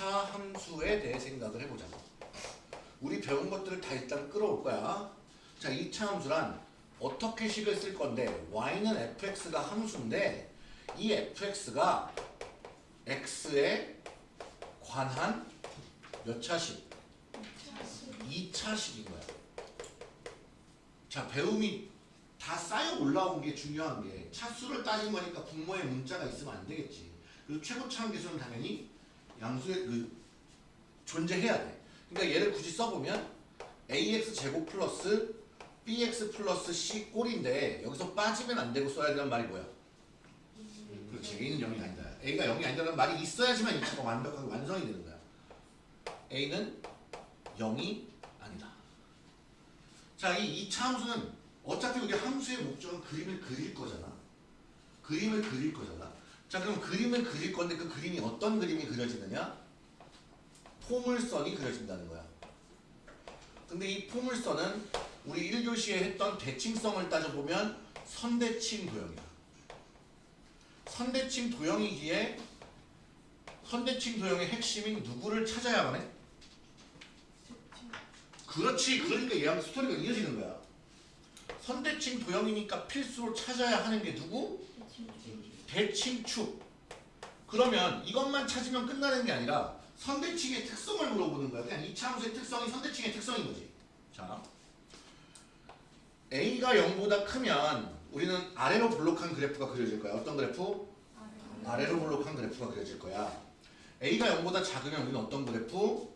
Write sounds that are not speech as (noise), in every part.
2차 함수에 대해 생각을 해보자. 우리 배운 것들을 다 일단 끌어올 거야. 자, 2차 함수란 어떻게 식을 쓸 건데 y는 fx가 함수인데 이 fx가 x에 관한 몇 차식? 2차식인 거야. 자, 배움이 다 쌓여 올라온 게 중요한 게 차수를 따진 거니까 분모에 문자가 있으면 안 되겠지. 그리고 최고차 함계수는 당연히 양수의 그 존재해야 돼. 그러니까 얘를 굳이 써보면 ax 제곱 플러스 bx 플러스 c 꼴인데 여기서 빠지면 안 되고 써야 되는 말이 뭐야? 그렇지. a는 0이 아니다. a가 0이 아니다는 말이 있어야지만 2차가 완벽하게 완성이 되는 거야. a는 0이 아니다. 자, 이 2차 함수는 어차피 우리 함수의 목적은 그림을 그릴 거잖아. 그림을 그릴 거잖아. 자, 그럼 그림을 그릴 건데 그 그림이 어떤 그림이 그려지느냐? 포물선이 그려진다는 거야. 근데 이 포물선은 우리 1교시에 했던 대칭성을 따져보면 선대칭 도형이야. 선대칭 도형이기에 선대칭 도형의 핵심인 누구를 찾아야만 해? 그렇지. 그러니까 얘랑 스토리가 이어지는 거야. 선대칭 도형이니까 필수로 찾아야 하는 게 누구? 대칭 축. 그러면 이것만 찾으면 끝나는 게 아니라 선대칭의 특성을 물어보는 거야. 그냥 이차 함수의 특성이 선대칭의 특성인 거지. 자, A가 0보다 크면 우리는 아래로 볼록한 그래프가 그려질 거야. 어떤 그래프? 아래로 볼록한 그래프가 그려질 거야. A가 0보다 작으면 우리는 어떤 그래프?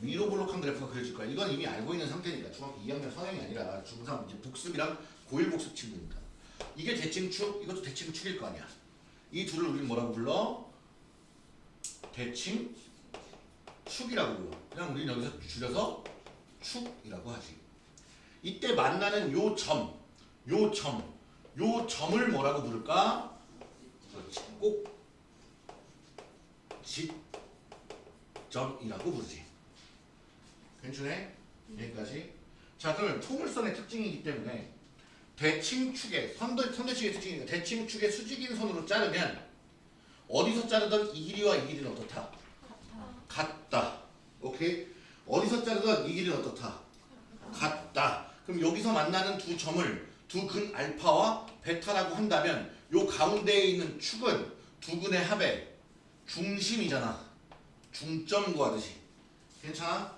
위로 볼록한 그래프가 그려질 거야. 이건 이미 알고 있는 상태니까 중학교 2학년 성형이 아니라 중3 이제 복습이랑 고1 복습 친구니까. 이게 대칭축, 이것도 대칭축일 거 아니야. 이 둘을 우리는 뭐라고 불러? 대칭 축이라고 불러. 그냥 우리는 여기서 줄여서 축이라고 하지. 이때 만나는 요 점, 요 점, 요 점을 뭐라고 부를까? 그렇지. 꼭 지점이라고 부르지. 괜찮네? 여기까지. 자, 그러면 통물선의 특징이기 때문에 대칭축의 선대, 선대축의 특징이니까 대칭축의 수직인 선으로 자르면 어디서 자르던 이 길이와 이 길이는 어떻다? 같다. 오케이? 어디서 자르던 이 길이는 어떻다? 같다. 그럼 여기서 만나는 두 점을 두 근 알파와 베타라고 한다면 요 가운데에 있는 축은 두 근의 합의 중심이잖아. 중점 구하듯이. 괜찮아?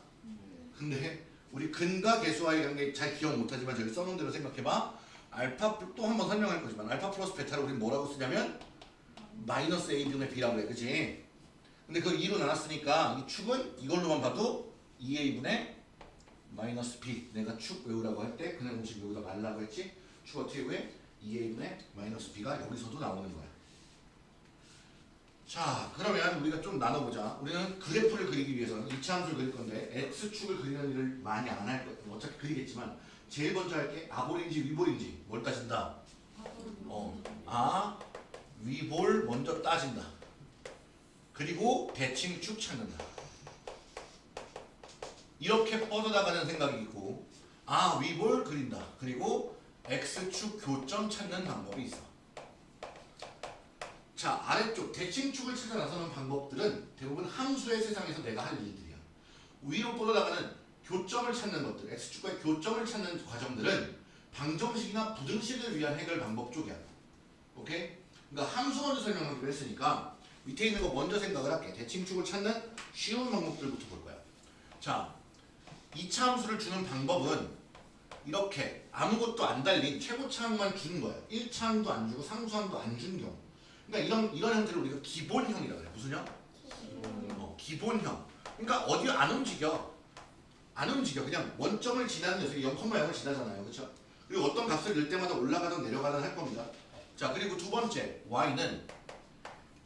근데 우리 근과 계수와의 관계 잘 기억 못하지만 저기 써놓은 대로 생각해봐. 알파 또 한 번 설명할 거지만 알파 플러스 베타를 우리 뭐라고 쓰냐면 마이너스 a분의 b라고 해. 그치? 근데 그걸 2로 나눴으니까 이 축은 이걸로만 봐도 2a분의 마이너스 b 내가 축 외우라고 할 때 그냥 공식 외우다 말라고 했지 축 어떻게 외? 2a분의 마이너스 b가 여기서도 나오는 거야 자 그러면 우리가 좀 나눠보자. 우리는 그래프를 그리기 위해서는 2차 함수를 그릴 건데 x축을 그리는 일을 많이 안 할 거야 어차피 그리겠지만 제일 먼저 할 게 아볼인지 위볼인지 뭘 따진다? 어, 아 위볼 먼저 따진다. 그리고 대칭축 찾는다. 이렇게 뻗어나가는 생각이 있고 아 위볼 그린다. 그리고 x축 교점 찾는 방법이 있어 자 아래쪽 대칭축을 찾아 나서는 방법들은 대부분 함수의 세상에서 내가 할 일들이야 위로 뻗어나가는 교점을 찾는 것들 x축과의 교점을 찾는 과정들은 방정식이나 부등식을 위한 해결 방법 쪽이야 오케이? 그러니까 함수 먼저 설명하기로 했으니까 밑에 있는 거 먼저 생각을 할게 대칭축을 찾는 쉬운 방법들부터 볼 거야 자 2차 함수를 주는 방법은 이렇게 아무것도 안 달린 최고차항만 주는 거야. 1차항도 안 주고 상수항도 안 준 경우. 그러니까 이런 이런 형태를 우리가 기본형이라고 그래. 무슨 형? 어, 기본형. 그러니까 어디 안 움직여. 안 움직여. 그냥 원점을 지나는 녀석이 0,0을 지나잖아요. 그렇죠? 그리고 어떤 값을 넣을 때마다 올라가든 내려가든 할 겁니다. 자, 그리고 두 번째 y는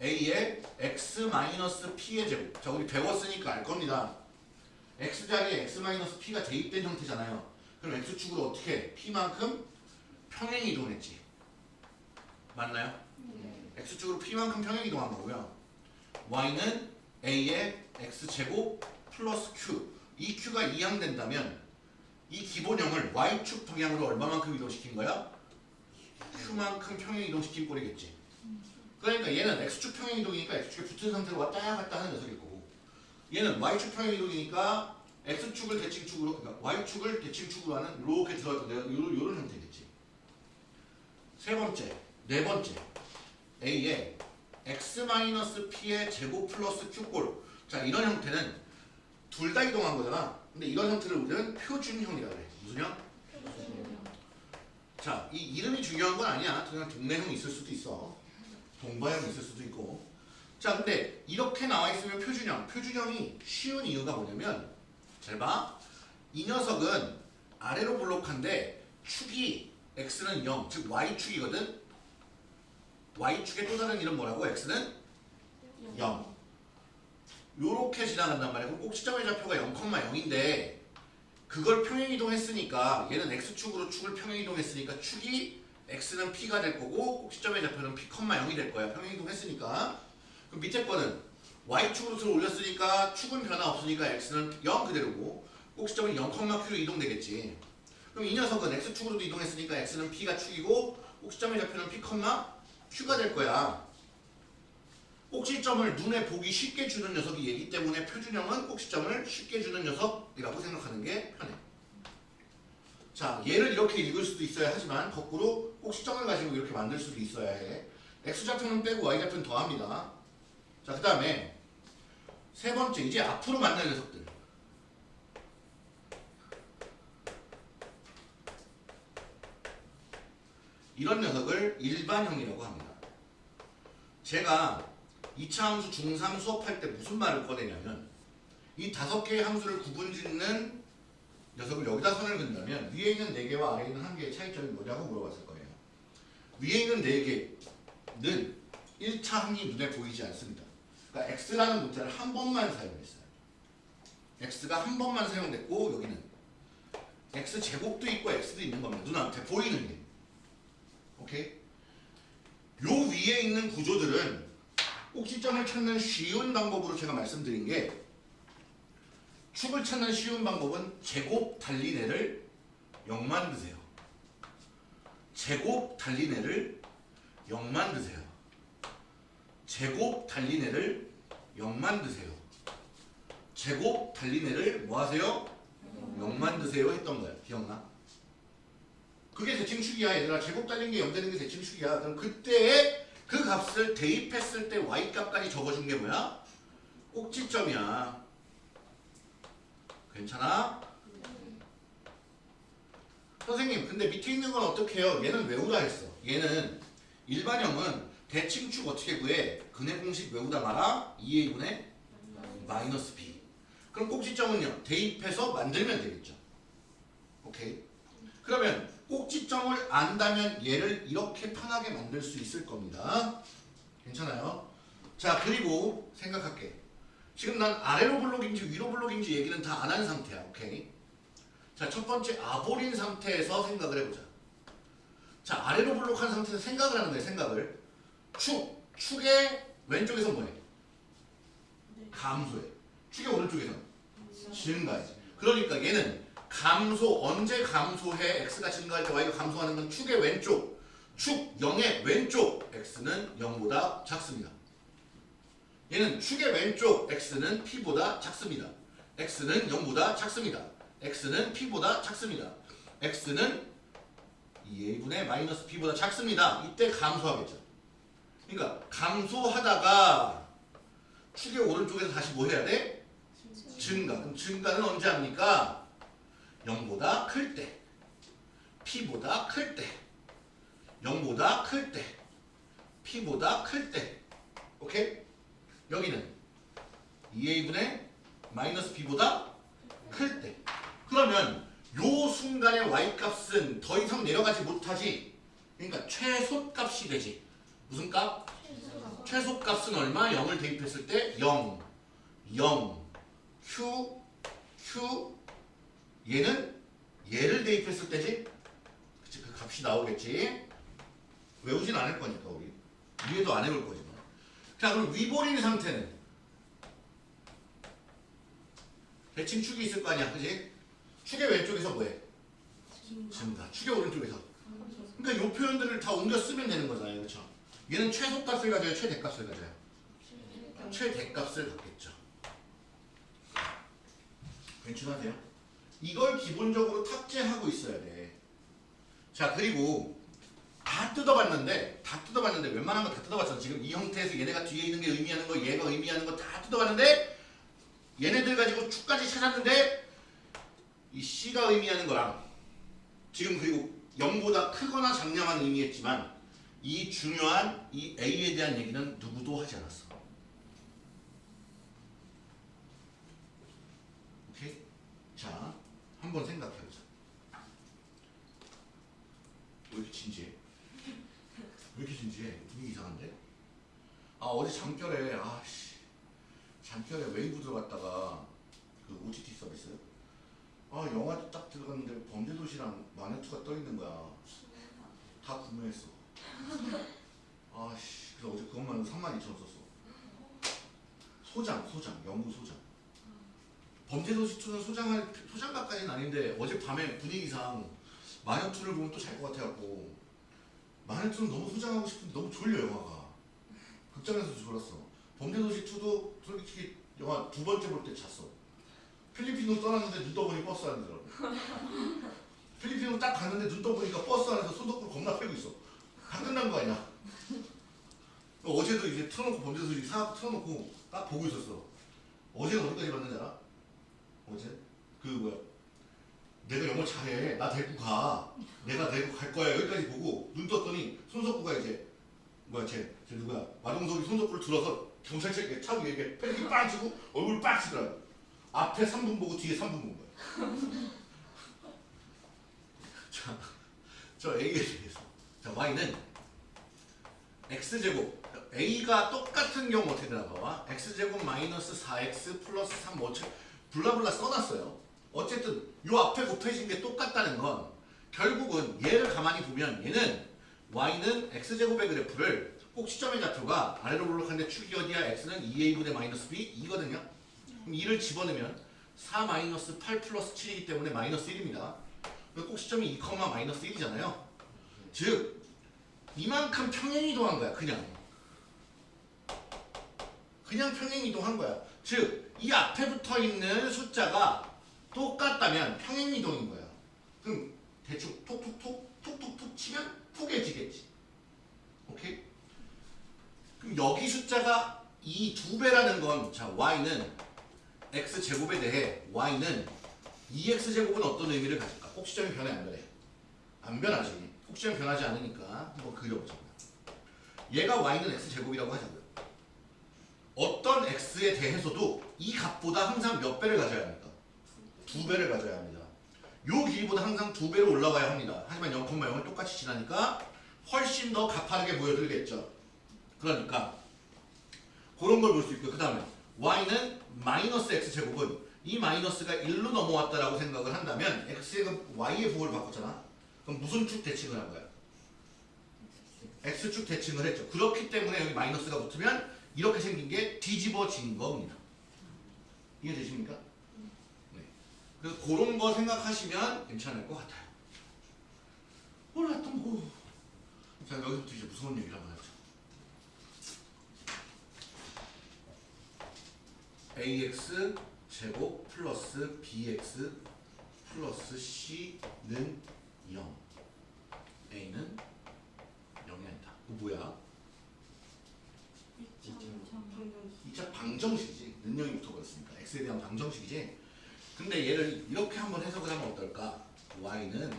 a의 x-p의 제곱. 자, 우리 배웠으니까 알 겁니다. x자리에 x-p가 대입된 형태잖아요. 그럼 x축으로 어떻게 해? p만큼 평행 이동했지. 맞나요? X축으로 p만큼 평행 이동한 거고요. y는 a의 x제곱 플러스 q. 이 q가 이항된다면 이 기본형을 y축 방향으로 얼마만큼 이동시킨 거야? q만큼 평행 이동시킨 꼴이겠지. 그러니까 얘는 x축 평행 이동이니까 x축에 붙은 상태로 왔다 갔다 하는 녀석일 거고 얘는 y축 평행 이동이니까 x축을 대칭축으로 그러니까 y축을 대칭축으로 하는 이렇게 때 요런, 요런 형태겠지. 세 번째, 네 번째 a에 x-p의 제곱 플러스 q꼴 자 이런 형태는 둘 다 이동한 거잖아. 근데 이런 형태를 우리는 표준형이라고 해. 무슨 형? 자, 이 이름이 중요한 건 아니야. 그냥 동네형 있을 수도 있어. 동바형 있을 수도 있고. 자, 근데 이렇게 나와 있으면 표준형. 표준형이 쉬운 이유가 뭐냐면 잘 봐. 이 녀석은 아래로 볼록한데 축이 x는 0, 즉 y축이거든. Y축의 또 다른 이름 뭐라고? x는 0. 요렇게 지나간단 말이야. 그럼 꼭지점의 좌표가 0,0인데 그걸 평행이동했으니까 얘는 x축으로 축을 평행이동했으니까 축이 x는 p가 될 거고 꼭지점의 좌표는 p, 0이 될 거야. 평행이동했으니까 그럼 밑에 거는 y축으로 들어 올렸으니까 축은 변화 없으니까 x는 0 그대로고 꼭지점은 0,q로 이동되겠지. 그럼 이 녀석은 x축으로도 이동했으니까 x는 p가 축이고 꼭지점의 좌표는 p, q가 될 거야. 꼭지점을 눈에 보기 쉽게 주는 녀석이 얘기 때문에 표준형은 꼭지점을 쉽게 주는 녀석이라고 생각하는 게 편해. 자, 얘를 이렇게 읽을 수도 있어야 하지만 거꾸로 꼭지점을 가지고 이렇게 만들 수도 있어야 해. x좌표는 빼고 y좌표는 더합니다. 자, 그 다음에 세 번째 이제 앞으로 만날 녀석들. 이런 녀석을 일반형이라고 합니다. 제가 2차 함수 중3 수업할 때 무슨 말을 꺼내냐면 이 다섯 개의 함수를 구분짓는 녀석을 여기다 선을 긋는다면 위에 있는 4개와 아래에 있는 1개의 차이점이 뭐냐고 물어봤을 거예요. 위에 있는 4개는 1차 항이 눈에 보이지 않습니다. 그러니까 x라는 문자를 한 번만 사용했어요. x가 한 번만 사용됐고 여기는 x 제곱도 있고 x도 있는 겁니다. 눈앞에 보이는 게. 오케이? 요 위에 있는 구조들은 꼭지점을 찾는 쉬운 방법으로 제가 말씀드린 게 축을 찾는 쉬운 방법은 제곱 달리네를 0 만드세요. 제곱 달리네를 0 만드세요. 제곱 달리네를 0 만드세요. 제곱 달리네를 뭐 하세요? 0 만드세요 했던 거야. 기억나? 그게 대칭축이야 얘들아. 제곱 달린 게0 되는 게 대칭축이야. 그럼 그때의 그 값을 대입했을 때 y값까지 적어준 게 뭐야? 꼭지점이야. 괜찮아? 선생님 근데 밑에 있는 건 어떻게 해요? 얘는 외우라 했어. 얘는 일반형은 대칭축 어떻게 구해? 근해 공식 외우다 마라 2a분의 마이너스 b. 그럼 꼭지점은요? 대입해서 만들면 되겠죠. 오케이? 그러면 꼭지점을 안다면 얘를 이렇게 편하게 만들 수 있을 겁니다. 괜찮아요? 자 그리고 생각할게. 지금 난 아래로 블록인지 위로 블록인지 얘기는 다 안 한 상태야. 오케이? 자 첫 번째 아볼인 상태에서 생각을 해보자. 자 아래로 블록한 상태에서 생각을 하는 거야. 생각을. 축. 축의 왼쪽에서 뭐해? 감소해. 축의 오른쪽에서 증가해. 그러니까 얘는 감소 언제 감소해? X가 증가할 때 y가 감소하는 건 축의 왼쪽 축 0의 왼쪽 x는 0보다 작습니다. 얘는 축의 왼쪽 x는 p보다 작습니다. X는 0보다 작습니다. X는 p보다 작습니다. X는 2a분의 마이너스 p보다 작습니다. 이때 감소하겠죠. 그러니까 감소하다가 축의 오른쪽에서 다시 뭐 해야 돼? 증가. 그럼 증가는 언제 합니까? 0보다 클 때, p보다 클 때, 0보다 클 때, p보다 클 때, 오케이? 여기는 2a분의 마이너스 b보다 클 때. 그러면 요 순간의 y값은 더 이상 내려가지 못하지. 그러니까 최소값이 되지. 무슨 값? 최소값은 얼마? 0을 대입했을 때 0, 0, q, q, 얘는 얘를 대입했을 때지? 그치 그 값이 나오겠지. 외우진 않을 거니까 우리. 위에도 안 해볼 거지만 자 그럼 위볼인 상태는? 대칭 축이 있을 거 아니야 그지? 축의 왼쪽에서 뭐해? 증가. 축의 오른쪽에서. 그러니까 요 표현들을 다 옮겨 쓰면 되는 거잖아요 그렇죠 얘는 최소값을 가져요 최대값을 가져요 최대값을 갖겠죠. 괜찮으세요? 이걸 기본적으로 탑재하고 있어야 돼. 자 그리고 다 뜯어봤는데 다 뜯어봤는데 웬만한 거 다 뜯어봤잖아. 지금 이 형태에서 얘네가 뒤에 있는 게 의미하는 거 얘가 의미하는 거 다 뜯어봤는데 얘네들 가지고 축까지 찾았는데 이 C가 의미하는 거랑 지금 그리고 0보다 크거나 작냐만 의미했지만 이 중요한 이 A에 대한 얘기는 누구도 하지 않았어. 오케이? 자, 한번 생각해보자. 왜 이렇게 진지해? 왜 이렇게 진지해? 분위기 이상한데? 아 어제 잠결에 아씨 잠결에 웨이브 들어갔다가 그 OTT 서비스 아 영화 딱 들어갔는데 범죄도시랑 마네투가 떠 있는 거야. 다 구매했어. 아씨 그래서 어제 그것만 3만 2천 원 썼어. 소장 소장 영구 소장. 범죄도시 2는 소장할 소장가까지는 아닌데 어제 밤에 분위기상 마녀투를 보면 또 잘 것 같아갖고 마녀투는 너무 소장하고 싶은데 너무 졸려 영화가. 극장에서 졸았어. 범죄도시 2도 솔직히 영화 두 번째 볼 때 잤어. 필리핀으로 떠났는데 눈 떠보니 버스 안이더라고 (laughs) 필리핀으로 딱 갔는데 눈 떠보니까 버스 안에서 손톱을 겁나 패고 있어. 다 끝난 거 아니야? (laughs) 어제도 이제 틀어놓고 범죄도시 사 틀어놓고 딱 보고 있었어. 어제는 어디까지 봤는지 알아? 어제? 그 뭐야? 내가 영어 잘해. 나 데리고 가. 내가 데리고 갈 거야. 여기까지 보고 눈 떴더니 손석구가 이제 뭐야 쟤, 쟤 누구야? 마동석이 손석구를 들어서 경찰차에 차고 이렇게 패딩 빵 치고 얼굴 빡 치더라고. 앞에 3분 보고 뒤에 3분 본 거야. (laughs) 자, 저 A에 대해서. 자 Y는 X제곱. A가 똑같은 경우 어떻게 되나 봐봐. X제곱 마이너스 4X 플러스 3 뭐, 블라블라 써놨어요 어쨌든 요 앞에 곱해진 게 똑같다는 건 결국은 얘를 가만히 보면 얘는 y는 x제곱의 그래프를 꼭 시점의 좌표가 아래로 볼록한데 축이 어디야? x는 2a분의 마이너스 b 2거든요. 그럼 2를 집어넣으면 4 마이너스 8 플러스 7이기 때문에 마이너스 1입니다. 꼭 시점이 2, 마이너스 1이잖아요. 즉 이만큼 평행 이동한 거야 그냥. 그냥 평행 이동한 거야. 즉 이 앞에 붙어 있는 숫자가 똑같다면 평행 이동인 거야. 그럼 대충 톡톡톡 톡톡톡 치면 톡해지겠지. 오케이? 그럼 여기 숫자가 이 두 배라는 건 자 y는 x 제곱에 대해 y는 2x 제곱은 어떤 의미를 가질까? 꼭지점이 변해 안 변해? 안 변하지. 꼭지점이 변하지 않으니까 한번 그려보자. 얘가 y는 x 제곱이라고 하자고요. 어떤 x에 대해서도 이 값보다 항상 몇 배를 가져야 합니까? 두 배를 가져야 합니다. 요 길이보다 항상 두 배로 올라가야 합니다. 하지만 0,0을 똑같이 지나니까 훨씬 더 가파르게 보여들겠죠. 그러니까 그런 걸 볼 수 있고요. 그 다음에 y는 마이너스 x 제곱은 이 마이너스가 1로 넘어왔다라고 생각을 한다면 x의 그 y의 부호를 바꿨잖아. 그럼 무슨 축 대칭을 한 거야? x축 대칭을 했죠. 그렇기 때문에 여기 마이너스가 붙으면 이렇게 생긴 게 뒤집어진 겁니다. 이해되십니까? 네. 그래서 그런 거 생각하시면 괜찮을 것 같아요. 또 뭐. 자 여기부터 이제 무서운 얘기를 한번 해보자. ax 제곱 플러스 bx 플러스 c는 0 a는 0이 아니다. 그 뭐야? 2차 방정식이지. 능력이 붙어버렸으니까. x에 대한 방정식이지. 근데 얘를 이렇게 한번 해석을 하면 어떨까? y는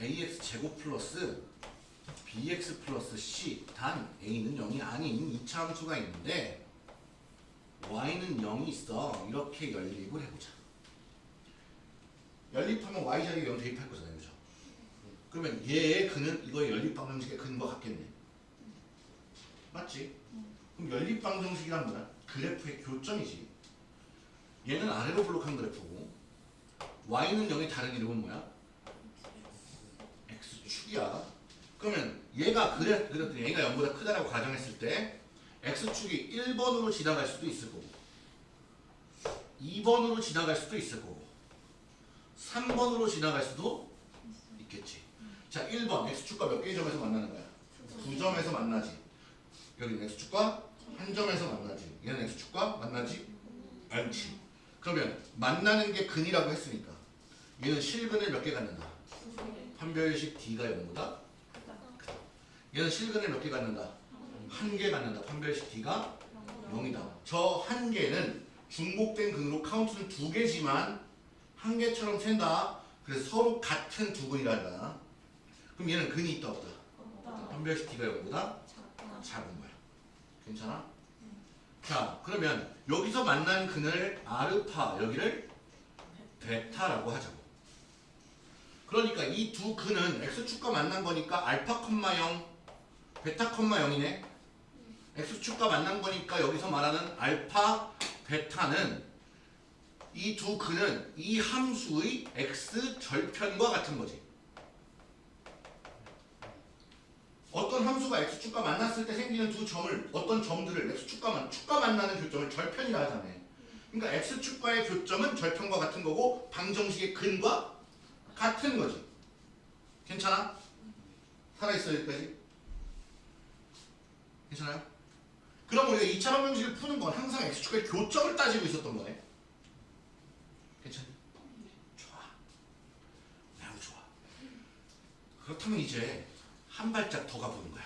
ax 제곱 플러스 bx 플러스 c 단 a는 0이 아닌 2차 함수가 있는데 y는 0이 있어. 이렇게 연립을 해보자. 연립하면 y 자리에 0 대입할 거잖아요. 그죠? 그러면 얘의 근은 이거의 연립 방정식의 근과 같겠네. 맞지? 그럼 연립 방정식이란 뭐야? 그래프의 교점이지. 얘는 아래로 블록한 그래프고 y는 0의 다른 이름은 뭐야? x축이야. 그러면 얘가 그래, 그랬더니 얘가 0보다 크다라고 가정했을 때 x축이 1번으로 지나갈 수도 있을 거고 2번으로 지나갈 수도 있을 거고 3번으로 지나갈 수도 있겠지. 자, 1번 x축과 몇 개의 점에서 만나는 거야? 두 점에서 만나지. 여기는 x축과 한 점에서 만나지. 얘는 x축과 만나지 않지. 그러면 만나는 게 근이라고 했으니까 얘는 실근을 몇 개 갖는다. 판별식 D가 0보다 얘는 실근을 몇 개 갖는다. 한 개 갖는다. 판별식 D가 0이다. 저 한 개는 중복된 근으로 카운트는 두 개지만 한 개처럼 샌다. 그래서 서로 같은 두 근이란다. 그럼 얘는 근이 있다 없다. 판별식 D가 0보다 작은. 괜찮아? 자, 그러면 여기서 만난 근을 아르파, 여기를 베타라고 하자고. 그러니까 이 두 근은 x축과 만난 거니까 알파 콤마 0, 베타 콤마 0이네. x축과 만난 거니까 여기서 말하는 알파, 베타는 이 두 근은 이 함수의 x 절편과 같은 거지. 어떤 함수가 x축과 만났을 때 생기는 두 점을 어떤 점들을 x축과 만 축과 만나는 교점을 절편이라 하잖아요. 그러니까 x축과의 교점은 절편과 같은 거고 방정식의 근과 같은 거지. 괜찮아? 살아있어 여기까지? 괜찮아요? 그럼 우리가 2차 방정식을 푸는 건 항상 x축과의 교점을 따지고 있었던 거네. 괜찮니? 좋아. 매우 좋아. 그렇다면 이제 한 발짝 더 가보는 거야.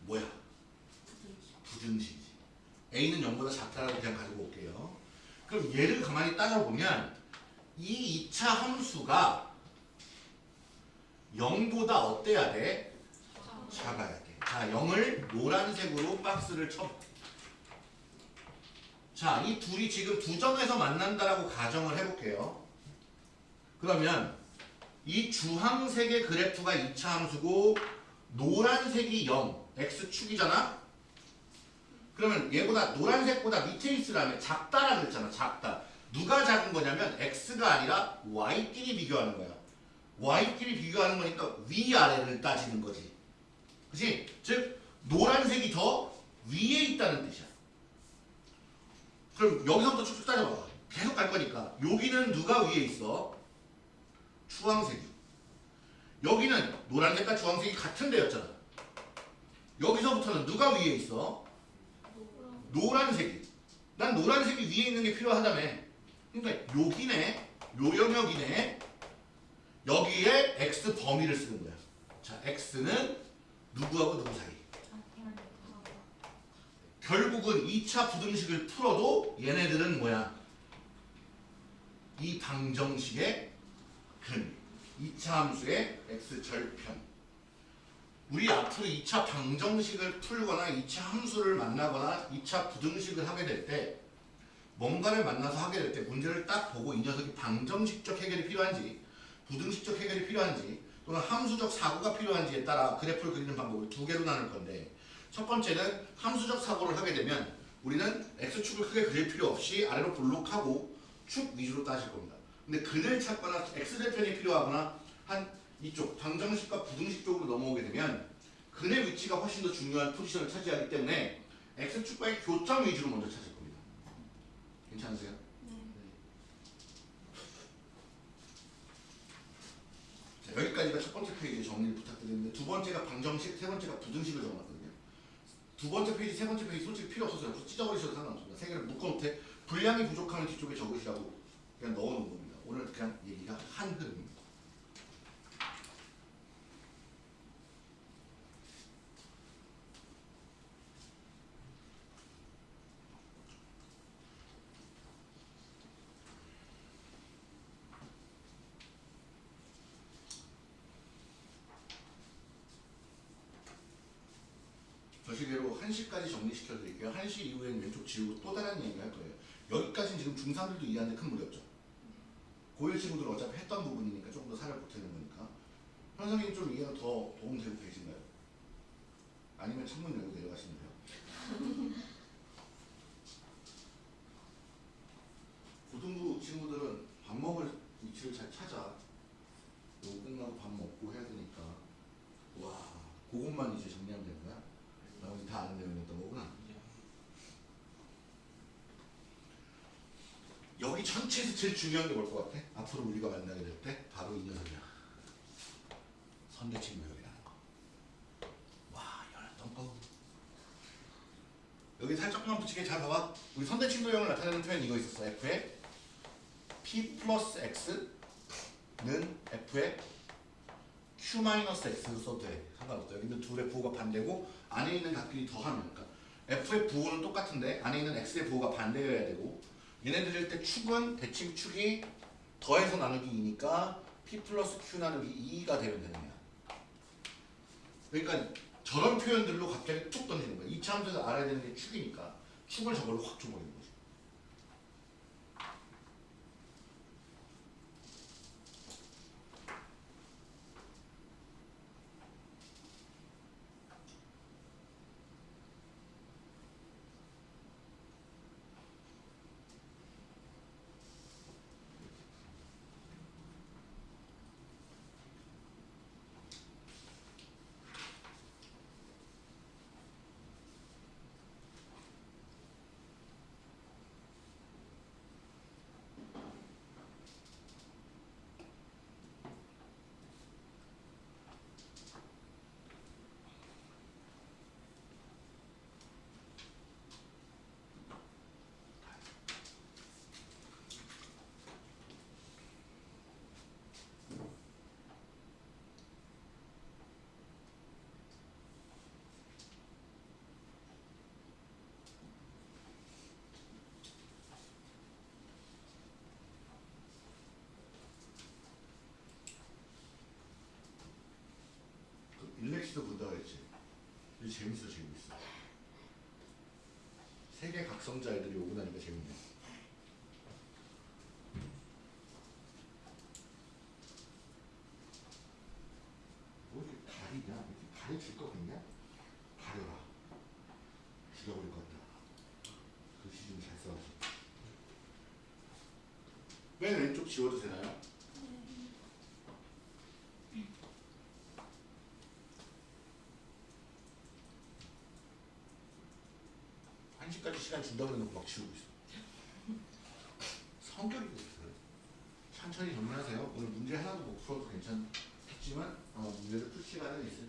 뭐야? 부등식이지. A는 0보다 작다라고 그냥 가지고 올게요. 그럼 얘를 가만히 따져보면 이 2차 함수가 0보다 어때야 돼? 작아야 돼. 자, 0을 노란색으로 박스를 쳐. 자, 이 둘이 지금 두 점에서 만난다라고 가정을 해볼게요. 그러면 이 주황색의 그래프가 2차 함수고 노란색이 0, x축이잖아? 그러면 얘보다 노란색보다 밑에 있으라면 작다라 그랬잖아, 작다. 누가 작은 거냐면 x가 아니라 y끼리 비교하는 거야. y끼리 비교하는 거니까 위아래를 따지는 거지. 그치? 즉 노란색이 더 위에 있다는 뜻이야. 그럼 여기서부터 쭉쭉 따져봐. 계속 갈 거니까. 여기는 누가 위에 있어? 주황색이. 여기는 노란색과 주황색이 같은 데였잖아. 여기서부터는 누가 위에 있어? 노란색이. 난 노란색이 위에 있는 게 필요하다며. 그러니까 여기네, 요 영역이네. 여기에 x 범위를 쓰는 거야. 자, x는 누구하고 누구 사이? 결국은 2차 부등식을 풀어도 얘네들은 뭐야? 이 방정식의 근 2차 함수의 x절편 우리 앞으로 2차 방정식을 풀거나 2차 함수를 만나거나 2차 부등식을 하게 될 때 뭔가를 만나서 하게 될 때 문제를 딱 보고 이 녀석이 방정식적 해결이 필요한지 부등식적 해결이 필요한지 또는 함수적 사고가 필요한지에 따라 그래프를 그리는 방법을 두 개로 나눌 건데 첫 번째는 함수적 사고를 하게 되면 우리는 x축을 크게 그릴 필요 없이 아래로 볼록하고 축 위주로 따질 겁니다. 근데 근을 찾거나 x절편이 필요하거나 한 이쪽 방정식과 부등식 쪽으로 넘어오게 되면 근의 위치가 훨씬 더 중요한 포지션을 차지하기 때문에 x축과의 교점 위주로 먼저 찾을 겁니다. 괜찮으세요? 자, 여기까지가 첫 번째 페이지 정리를 부탁드리는데 두 번째가 방정식, 세 번째가 부등식을 적어놨거든요. 두 번째 페이지, 세 번째 페이지 솔직히 필요 없어서 찢어버리셔도 상관없습니다. 세 개를 묶어놓되 분량이 부족하면 뒤쪽에 적으시라고 그냥 넣어놓은 겁니다. 오늘 그냥 얘기가 한 흐름입니다. 저 시계로 1시까지 정리시켜 드릴게요. 1시 이후에는 왼쪽 지우고 또 다른 얘기 할 거예요. 여기까지는 지금 중3들도 이해하는데 큰 무리 없죠. 고1 친구들은 어차피 했던 부분이니까 조금 더 살을 보태는 거니까. 현 선생님 좀 이해가 더 도움되고 계신가요? 아니면 창문 열고 내려가시면 돼요. (laughs) 고등부 친구들은 밥 먹을 위치를 잘 찾아. 요거 끝나고 밥 먹고 해야 되니까. 와, 그것만 이제 정리하면 되는 거야? 나머지 다 아는 내용이었던 거구나. 여기 전체에서 제일 중요한 게 뭘 것 같아? 앞으로 우리가 만나게 될 때 바로 이 녀석이야. 선대칭 교육이라는 거. 와, 열었던 거. 여기 살짝만 붙이게 잘 봐봐. 우리 선대칭 교형을 나타내는 표현이 이거 있었어. F의 P 플러스 X는 F의 Q 마이너스 X로 써도 돼. 상관없어. 여기는 둘의 부호가 반대고 안에 있는 각끼리 더하면 그러니까 f의 부호는 똑같은데 안에 있는 x의 부호가 반대여야 되고 얘네들일 때 축은 대칭 축이 더해서 나누기 2니까 p 플러스 q 나누기 2가 되면 되는 거야. 그러니까 저런 표현들로 갑자기 툭 던지는 거야. 이차 함수에서 알아야 되는 게 축이니까 축을 저걸로 확 줘버리는 거지. 그 일렉시도 본다 그랬지. 이거 재밌어 재밌어. 세계 각성자 애들이 오고 나니까 재밌네. 뭐 이렇게 다리냐? 이렇게 다리 줄거 같냐? 가려라. 죽여버릴 것 같다. 글씨 좀 잘 써서. 맨 왼쪽 지워도 되나요? 한 시까지 시간 준다고 해놓고 막 지우고 있어. 성격이 그랬어요. 천천히 정리하세요. 오늘 문제 하나도 못 풀어도 괜찮겠지만 어, 문제를 풀 시간은 거예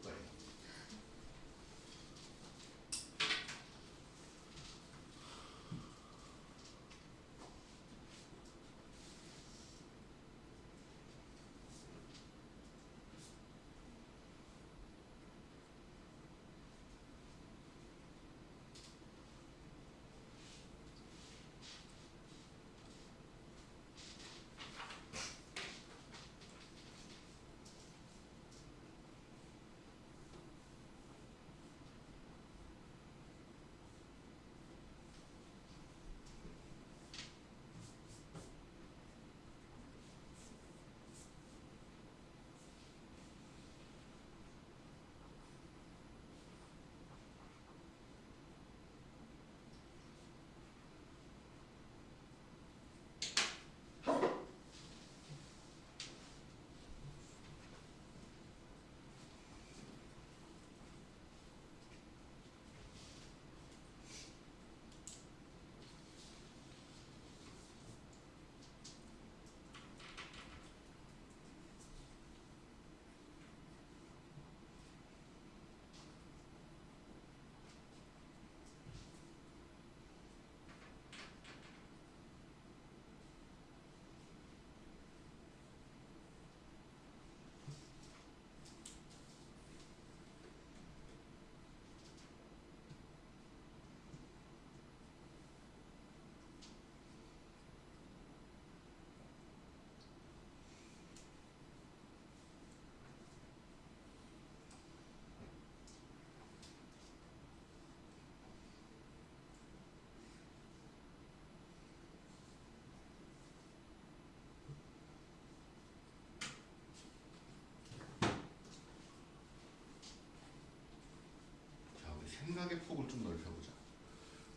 생각의 폭을 좀 넓혀보자.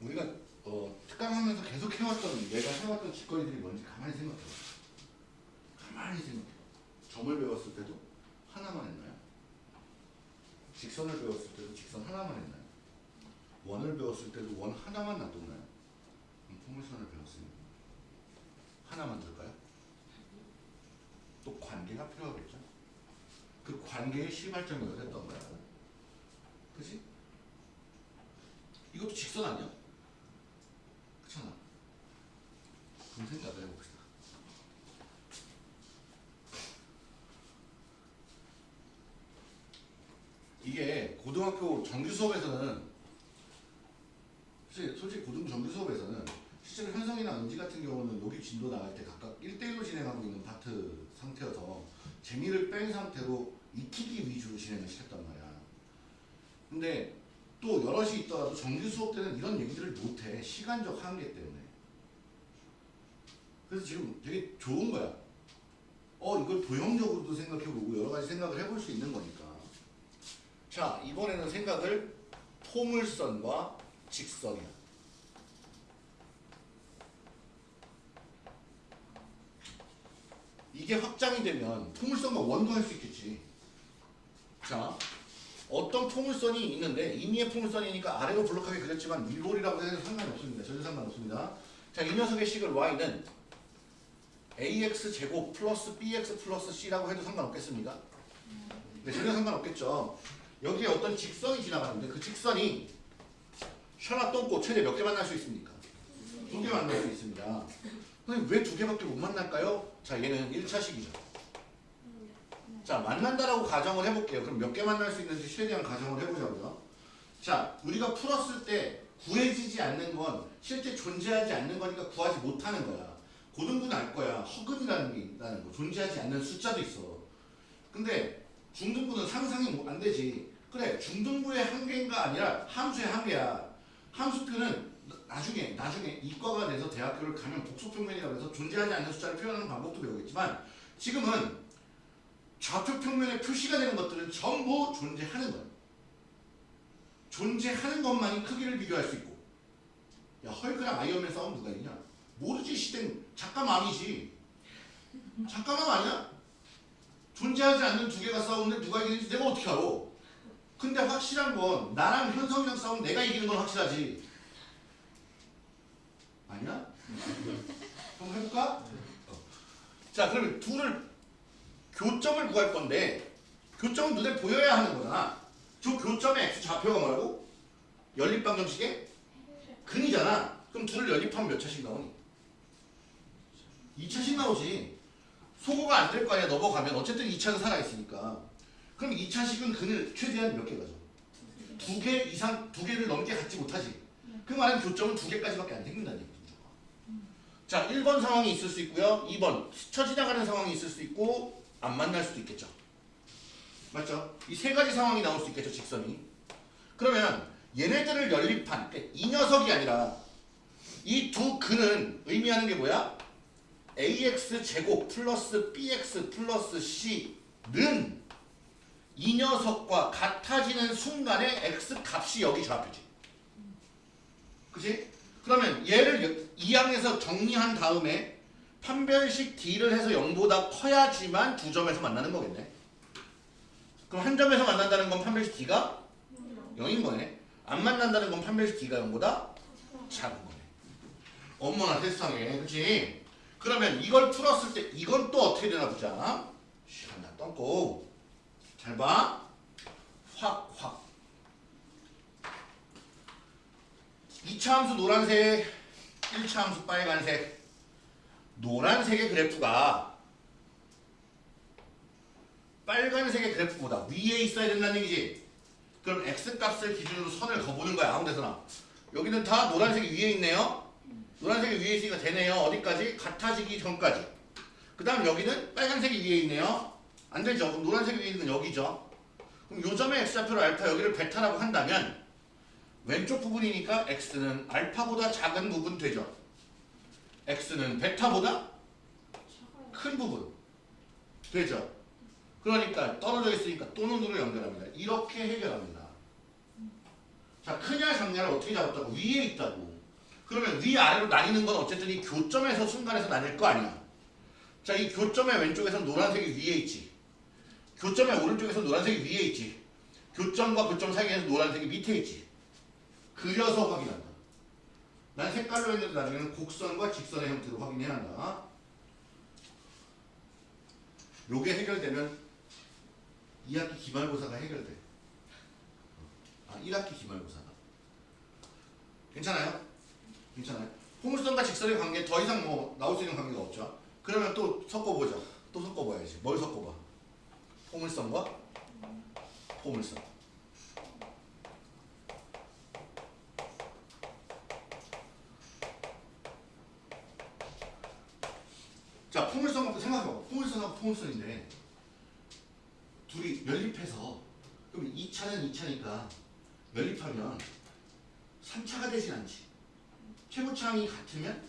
우리가 어, 특강하면서 계속 해왔던 내가 해왔던 짓거리들이 뭔지 가만히 생각해봐. 가만히 생각해. 점을 배웠을 때도 하나만 했나요? 직선을 배웠을 때도 직선 하나만 했나요? 원을 배웠을 때도 원 하나만 놔뒀나요? 포물선을 배웠으니 하나 만들까요? 또 관계가 필요하겠죠? 그 관계의 시발점이 어땠던 거야? 그지? 이것도 직선 아니야? 그렇잖아. 그럼 생각을 해봅시다. 이게 고등학교 정규 수업에서는 솔직히, 솔직히 고등학교 정규 수업에서는 실제로 현성이나 은지 같은 경우는 여기 진도 나갈 때 각각 1대1로 진행하고 있는 파트 상태여서 재미를 뺀 상태로 익히기 위주로 진행을 시켰단 말이야. 근데 또 여럿이 있더라도 정규 수업 때는 이런 얘기들을 못해. 시간적 한계 때문에. 그래서 지금 되게 좋은 거야. 어, 이걸 도형적으로도 생각해보고 여러 가지 생각을 해볼 수 있는 거니까. 자, 이번에는 생각을 포물선과 직선이야. 이게 확장이 되면 포물선과 원도 할 수 있겠지. 자, 어떤 포물선이 있는데 임의의 포물선이니까 아래로 블록하게 그렸지만 일몰이라고 해도 상관이 없습니다. 전혀 상관없습니다. 자, 이 녀석의 식을 y는 ax 제곱 플러스 bx 플러스 c라고 해도 상관없겠습니까? 네, 전혀 상관없겠죠. 여기에 어떤 직선이 지나가는데 그 직선이 샤나 똥꼬 최대 몇 개 만날 수 있습니까? 두 개 만날 수 있습니다. 근데 왜두 개밖에 못 만날까요? 자, 얘는 1차식이죠. 자, 만난다라고 가정을 해볼게요. 그럼 몇 개 만날 수 있는지 최대한 가정을 해보자고요. 자, 우리가 풀었을 때 구해지지 않는 건 실제 존재하지 않는 거니까 구하지 못하는 거야. 고등부는 알 거야. 허근이라는 게 있다는 거. 존재하지 않는 숫자도 있어. 근데 중등부는 상상이 뭐안 되지. 그래, 중등부의 한계인가 아니라 함수의 한계야. 함수표는 나중에 나중에 이과가 돼서 대학교를 가면 복소평면이라고 해서 존재하지 않는 숫자를 표현하는 방법도 배우겠지만 지금은 좌표 평면에 표시가 되는 것들은 전부 존재하는 거야. 존재하는 것만이 크기를 비교할 수 있고 야 헐크랑 아이언맨 싸움 누가 이냐? 모르지 시댕 작가맘이지 작가맘 아니야? 존재하지 않는 두 개가 싸우는데 누가 이기는지 내가 어떻게 알아? 근데 확실한 건 나랑 현성이랑 싸우면 내가 이기는 건 확실하지 아니야? (laughs) 한번 해볼까? 어. 자 그러면 둘을 교점을 구할 건데 교점은 눈에 보여야 하는 거잖아. 저 교점의 x 좌표가 뭐라고? 연립방정식의 근이잖아. 그럼 둘을 연립하면 몇 차씩 나오니? 2차씩 나오지. 소거가 안 될 거 아니야 넘어가면 어쨌든 2차는 살아있으니까. 그럼 2차식은 근을 최대한 몇 개 가져? 두 개 이상, 두 개를 넘게 갖지 못하지. 그 말은 교점은 두 개까지밖에 안 생긴다는 얘기죠. 자, 1번 상황이 있을 수 있고요. 2번 스쳐 지나가는 상황이 있을 수 있고 안 만날 수도 있겠죠. 맞죠? 이 세 가지 상황이 나올 수 있겠죠, 직선이. 그러면 얘네들을 연립한 그러니까 이 녀석이 아니라 이 두 근은 의미하는 게 뭐야? ax 제곱 플러스 bx 플러스 c는 이 녀석과 같아지는 순간에 x 값이 여기 좌표지. 그치? 그러면 얘를 이 항에서 정리한 다음에 판별식 D를 해서 0보다 커야지만 두 점에서 만나는 거겠네. 그럼 한 점에서 만난다는 건 판별식 D가 0인 거네. 안 만난다는 건 판별식 D가 0보다 작은 거네. 어머나 세상에. 그치? 그러면 이걸 풀었을 때 이건 또 어떻게 되나 보자. 하나 떴고. 잘 봐. 확, 확. 2차 함수 노란색, 1차 함수 빨간색. 노란색의 그래프가 빨간색의 그래프보다 위에 있어야 된다는 얘기지. 그럼 x값을 기준으로 선을 그어보는 거야. 아무 데서나. 여기는 다 노란색이 위에 있네요. 노란색이 위에 있으니까 되네요. 어디까지? 같아지기 전까지. 그 다음 여기는 빨간색이 위에 있네요. 안 되죠. 그럼 노란색이 위에 있는 건 여기죠. 그럼 요 점의 x좌표를 알파 여기를 베타라고 한다면 왼쪽 부분이니까 x는 알파보다 작은 부분 되죠. X는 베타보다 큰 부분 되죠. 그러니까 떨어져 있으니까 또 눈으로 연결합니다. 이렇게 해결합니다. 자, 크냐 작냐를 어떻게 잡았다고? 위에 있다고. 그러면 위아래로 나뉘는 건 어쨌든 이 교점에서 순간에서 나뉠 거 아니야. 자, 이 교점의 왼쪽에서 노란색이 위에 있지. 교점의 오른쪽에서 노란색이 위에 있지. 교점과 교점 사이에서 노란색이 밑에 있지. 그려서 확인한다. 난 색깔로 했는데 나중에는 곡선과 직선의 형태로 확인해야 한다. 요게 해결되면 2학기 기말고사가 해결돼. 아, 1학기 기말고사가. 괜찮아요? 괜찮아요? 포물선과 직선의 관계 더 이상 뭐 나올 수 있는 관계가 없죠. 그러면 또 섞어보자. 또 섞어봐야지. 뭘 섞어봐? 포물선과 포물선. 생각해봐. 포물선하고 포물선인데 둘이 연립해서 그럼 2차는 2차니까 연립하면 3차가 되진 않지. 최고차항이 같으면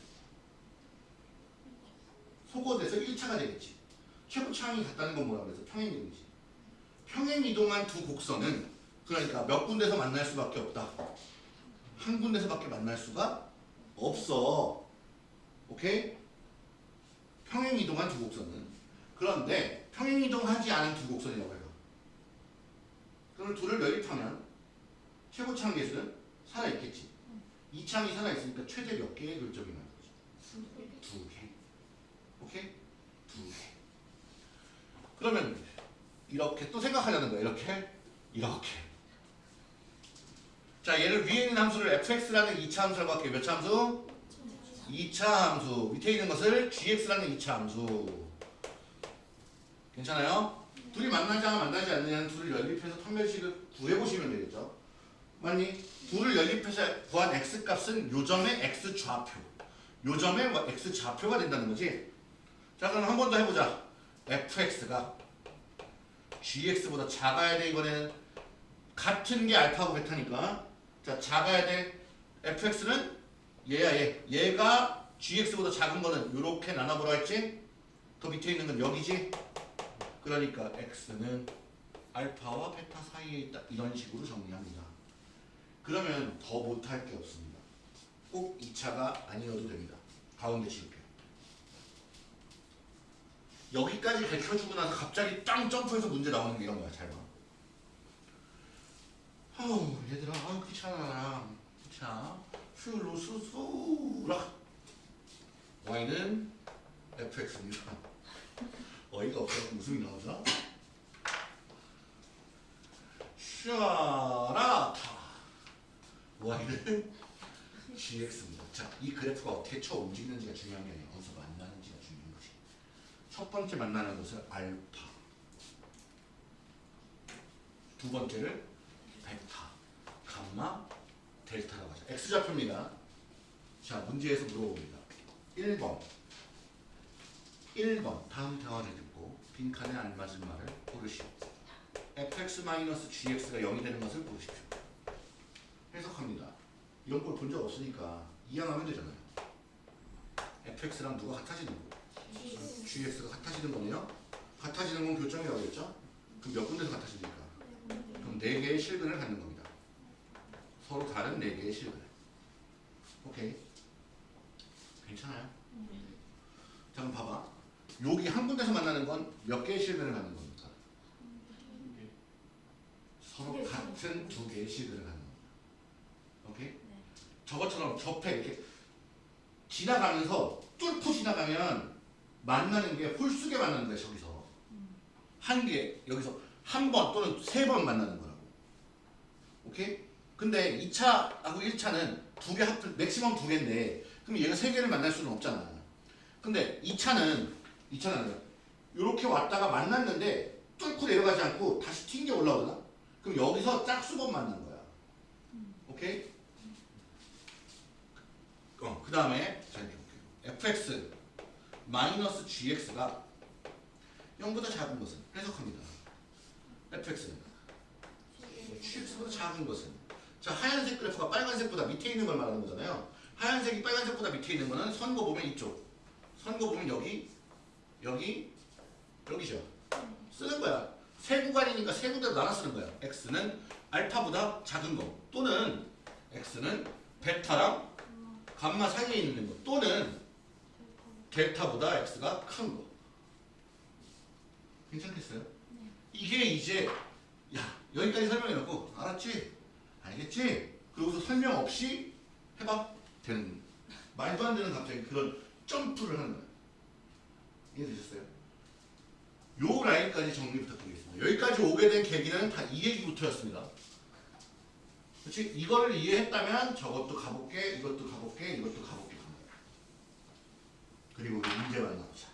소거돼서 1차가 되겠지. 최고차항이 같다는 건 뭐라 그래서 평행이동이지. 평행이동한 두 곡선은 그러니까 몇 군데서 만날 수밖에 없다. 한 군데서밖에 만날 수가 없어. 오케이? 평행이동한 두 곡선은 그런데 평행이동하지 않은 두 곡선이라고 해요. 그럼 둘을 연립하면 최고차항 계수는 살아있겠지. 이 창이 살아있으니까 최대 몇 개의 결점이 나는 거지? 두 개. 오케이? 두 개. 그러면 이렇게 또 생각하려는 거야. 이렇게, 이렇게. 자, 얘를 위에 있는 함수를 fx라는 2차 함수라고 할게요. 몇 차 함수? 2차 함수. 밑에 있는 것을 gx라는 2차 함수. 괜찮아요? 둘이 만나자가 만나지 않느냐는 둘을 연립해서 판별식을 구해보시면 되겠죠. 맞니? 둘을 연립해서 구한 x값은 요점의 x좌표. 요점의 뭐 x좌표가 된다는 거지. 자 그럼 한 번 더 해보자. fx가 gx보다 작아야 돼 이번에는 같은 게 알파고 베타니까 자 작아야 돼 fx는 얘야 얘. 얘가 gx보다 작은 거는 이렇게 나눠보라 했지? 더 밑에 있는 건 여기지? 그러니까 x는 알파와 베타 사이에 있다. 이런 식으로 정리합니다. 그러면 더 못할 게 없습니다. 꼭 2차가 아니어도 됩니다. 가운데 지울게요 여기까지 밝혀주고 나서 갑자기 땅 점프해서 문제 나오는 게 이런 거야 잘 봐. 아우 얘들아. 아우 귀찮아. 자 수로 수수라. Y는 fx입니다. 어이가 없어서 웃음이 나오죠? 샤라타. Y는 gx입니다. 자 이 그래프가 어떻게 쳐 움직이는지가 중요한 게 아니라 어디서 만나는지가 중요한 거지. 첫 번째 만나는 것을 알파. 두 번째를 베타 감마 델타라고 하죠. X좌표입니다. 자 문제에서 물어봅니다. 1번. 1번 다음 대화를 듣고 빈칸에 알맞은 말을 고르시오. fx-gx가 0이 되는 것을 고르십시오. 해석합니다. 이런 걸 본 적 없으니까 이양하면 되잖아요. fx랑 누가 같아지는 거. GX가 같아지는 거네요. 같아지는 건 교점이라고 했죠? 그럼 몇 군데서 같아지니까? 그럼 네 개의 실근을 갖는 겁니다. 서로 다른 네 개의 실근. 오케이. 괜찮아요? 자 그럼 봐봐. 여기 한 군데서 만나는 건 몇 개의 실근을 갖는 겁니까? 서로 같은 두 개의 실근을 갖는 겁니다. 오케이? 저것처럼 접해 이렇게 지나가면서 뚫고 지나가면 만나는 게 홀수게 만나는 거야 저기서 한 개 여기서 한 번 또는 세 번 만나는 거라고 오케이? 근데 2차하고 1차는 두 개 합을 맥시멈 두 개인데 그럼 얘가 세 개를 만날 수는 없잖아. 근데 2차는 2차는 이렇게 왔다가 만났는데 뚫고 내려가지 않고 다시 튕겨 올라오잖아 그럼 여기서 짝수번 만난 거야. 오케이? 어, 그 다음에 fx 마이너스 gx가 0보다 작은 것은 해석합니다. fx는 gx보다 작은 것은 자 하얀색 그래프가 빨간색보다 밑에 있는 걸 말하는 거잖아요. 하얀색이 빨간색보다 밑에 있는 거는 선거 보면 이쪽 선거 보면 여기 여기 여기죠. 쓰는 거야. 세 구간이니까 세 군데로 나눠 쓰는 거야. x는 알파보다 작은 거 또는 x는 베타랑 감마 사이에 있는 거 또는 델타보다 x가 큰 거. 괜찮겠어요? 이게 이제 야 여기까지 설명해놓고 알았지? 알겠지? 그러고서 설명 없이 해봐 되는 말도 안 되는 갑자기 그런 점프를 하는 거야. 이해되셨어요? 요 라인까지 정리 부탁드리겠습니다. 여기까지 오게 된 계기는 다 이 얘기부터였습니다. 그렇지? 이거를 이해했다면 저것도 가볼게, 이것도 가볼게, 이것도 가볼게. 그리고 문제 만나보자.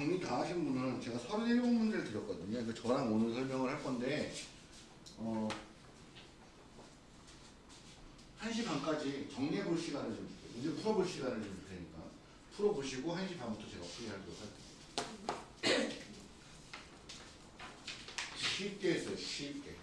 정리 다 하신 분은 제가 37문제를 드렸거든요. 그 저랑 오늘 설명을 할 건데, 어, 1시 반까지 정리해 볼 시간을 좀 줄게요. 문제 풀어볼 시간을 좀 줄 테니까. 풀어보시고 1시 반부터 제가 풀이하도록 할게요. (clears throat) 쉽게 했어요, 쉽게.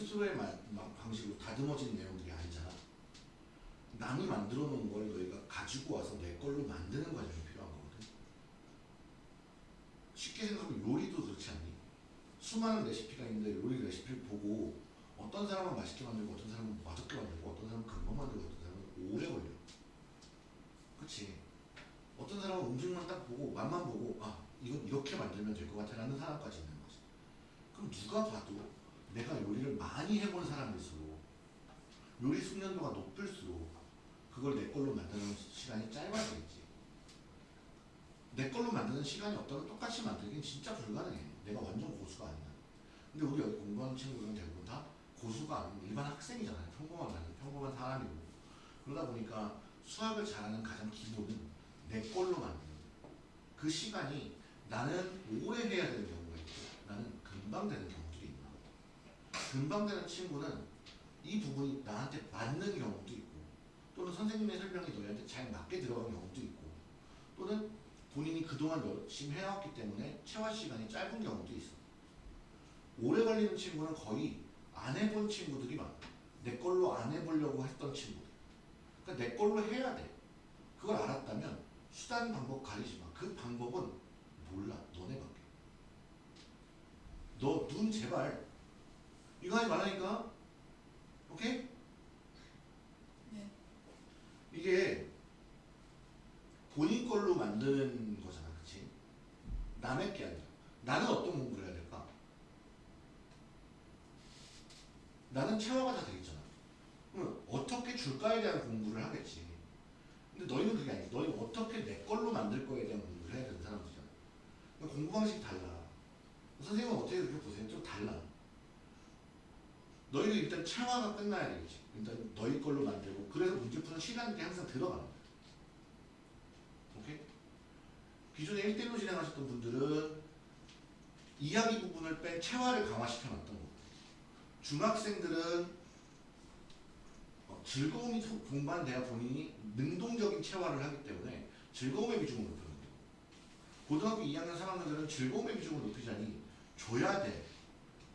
스스로의 방식으로 다듬어진 내용들이 아니잖아. 남이 만들어 놓은 걸 너희가 가지고 와서 내 걸로 만드는 과정이 필요한 거거든. 쉽게 생각하면 요리도 그렇지 않니? 수많은 레시피가 있는데 요리 레시피를 보고 어떤 사람은 맛있게 만들고 어떤 사람은 맛없게 만들고 어떤 사람은 금방 만들고 어떤 사람은 오래 걸려. 그치? 어떤 사람은 음식만 딱 보고 맛만 보고 아 이건 이렇게 만들면 될 것 같아 라는 사람까지 있는 거지. 그럼 누가 봐도 내가 요리를 많이 해본 사람일수록 요리 숙련도가 높을수록 그걸 내 걸로 만드는 시간이 짧아지겠지. 내 걸로 만드는 시간이 없다면 똑같이 만들긴 진짜 불가능해. 내가 완전 고수가 아니야. 근데 우리 공부하는 친구들은 대부분 다 고수가 아닌 일반 학생이잖아요. 평범한 평범한 사람이고. 그러다 보니까 수학을 잘하는 가장 기본은 내 걸로 만드는. 그 시간이 나는 오래 해야 되는 경우가 있고 나는 금방 되는 있는 거야. 금방 되는 친구는 이 부분이 나한테 맞는 경우도 있고 또는 선생님의 설명이 너희한테 잘 맞게 들어간 경우도 있고 또는 본인이 그동안 열심히 해왔기 때문에 체화 시간이 짧은 경우도 있어. 오래 걸리는 친구는 거의 안 해본 친구들이 많아. 내 걸로 안 해보려고 했던 친구들. 그러니까 내 걸로 해야 돼. 그걸 알았다면 수단 방법 가리지 마. 그 방법은 몰라. 너네밖에. 너 눈 제발 이거 하지 말라니까. 오케이? 네. 이게 본인 걸로 만드는 거잖아, 그치? 남의 게 아니라. 나는 어떤 공부를 해야 될까? 나는 체화가 다 되겠잖아. 그럼 어떻게 줄까에 대한 공부를 하겠지. 근데 너희는 그게 아니야. 너희는 어떻게 내 걸로 만들 거에 대한 공부를 해야 되는 사람들이잖아. 그러니까 공부 방식이 달라. 선생님은 어떻게 그렇게 보세요? 좀 달라. 너희는 일단 체화가 끝나야 되겠지. 일단 너희 걸로 만들고 그래서 문제 푸는 시간이 항상 들어가는 거야. 오케이? 기존에 1대1로 진행하셨던 분들은 이야기 부분을 뺀 체화를 강화시켜 놨던 거고 중학생들은 어, 즐거움이 소- 동반돼야 본인이 능동적인 체화를 하기 때문에 즐거움의 비중을 높이는 거예요. 고등학교 2학년 3학년들은 즐거움의 비중을 높이자니 줘야 돼.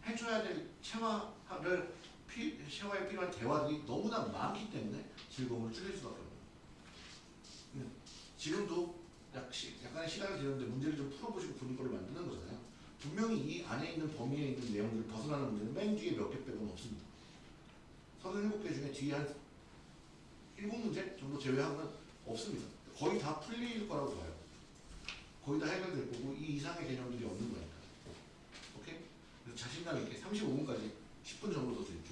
해줘야 될 체화 를 피, 체화에 필요한 대화들이 너무나 많기 때문에 즐거움을 줄일 수밖에 없는 거예요. 지금도 약 시, 약간의 시간이 되는데 문제를 좀 풀어보시고 본인 걸로 만드는 거잖아요. 분명히 이 안에 있는 범위에 있는 내용들을 벗어나는 문제는 맨 뒤에 몇 개 빼고는 없습니다. 37개 중에 뒤에 한 7문제 정도 제외하고는 없습니다. 거의 다 풀릴 거라고 봐요. 거의 다 해결될 거고 이 이상의 개념들이 없는 거니까. 오케이? 그래서 자신감 있게 35분까지 10분 정도 더 드릴게요.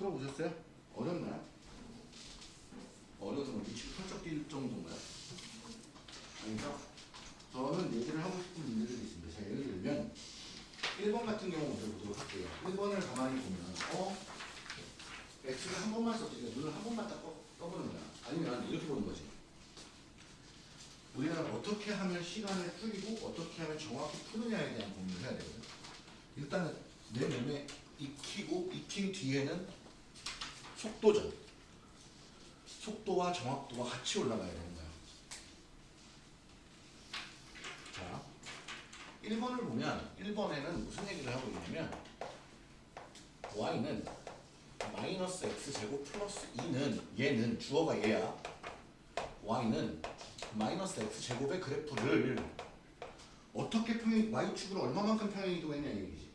풀어보셨어요? 어렵나요? 어려서 뭐 미치고 펄쩍 뛸 정도인가요? 아니죠? 저는 얘기를 하고 싶은 문제들이 있습니다. 자, 예를 들면 1번 같은 경우 먼저 보도록 할게요. 1번을 가만히 보면 어? x를 한 번만 썼지. 눈을 한 번만 딱 떠, 떠보는 거야. 아니면 이렇게 보는 거지. 우리는 어떻게 하면 시간을 줄이고 어떻게 하면 정확히 푸느냐에 대한 고민을 해야 되거든. 일단은 내 몸에 익히고 익힌 뒤에는 속도죠. 속도와 정확도가 같이 올라가야 되는 거야. 자, 1번을 보면 1번에는 무슨 얘기를 하고 있냐면 y는 마이너스 x 제곱 플러스 2는 얘는 주어가 얘야. y는 마이너스 x 제곱의 그래프를 어떻게 평행 y축으로 얼마만큼 평행 이동했냐 이 얘기지.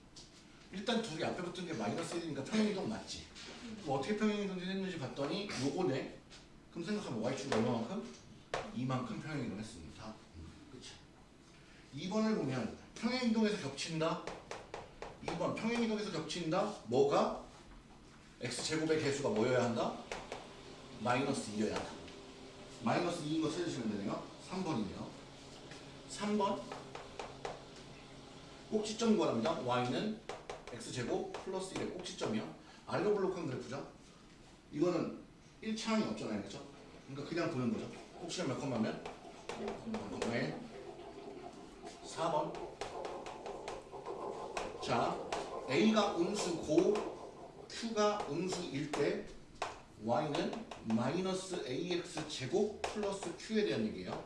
일단 둘이 앞에 붙은 게 마이너스 1이니까 평행 이동 맞지. 그럼 어떻게 평행 이동했는지 봤더니 요거네. 그럼 생각하면 y축 얼마만큼? 이만큼 평행 이동 했습니다. 그렇죠. 2번을 보면 평행 이동에서 겹친다. 2번 평행 이동에서 겹친다. 뭐가? x 제곱의 개수가 뭐여야 한다? 마이너스 2여야 한다. 마이너스 2인 거 찾으시면 되네요. 3번이네요. 3번 꼭지점 구합니다. y는 x제곱 플러스 1의 꼭지점이요. 아래로 블록한 그래프죠. 이거는 1차항이 없잖아요. 그죠? 그러니까 그냥 보는 거죠. 꼭지점 몇 컴마면? 네. 4번 자 A가 음수 고 Q가 음수일 때 Y는 마이너스 AX 제곱 플러스 Q에 대한 얘기예요.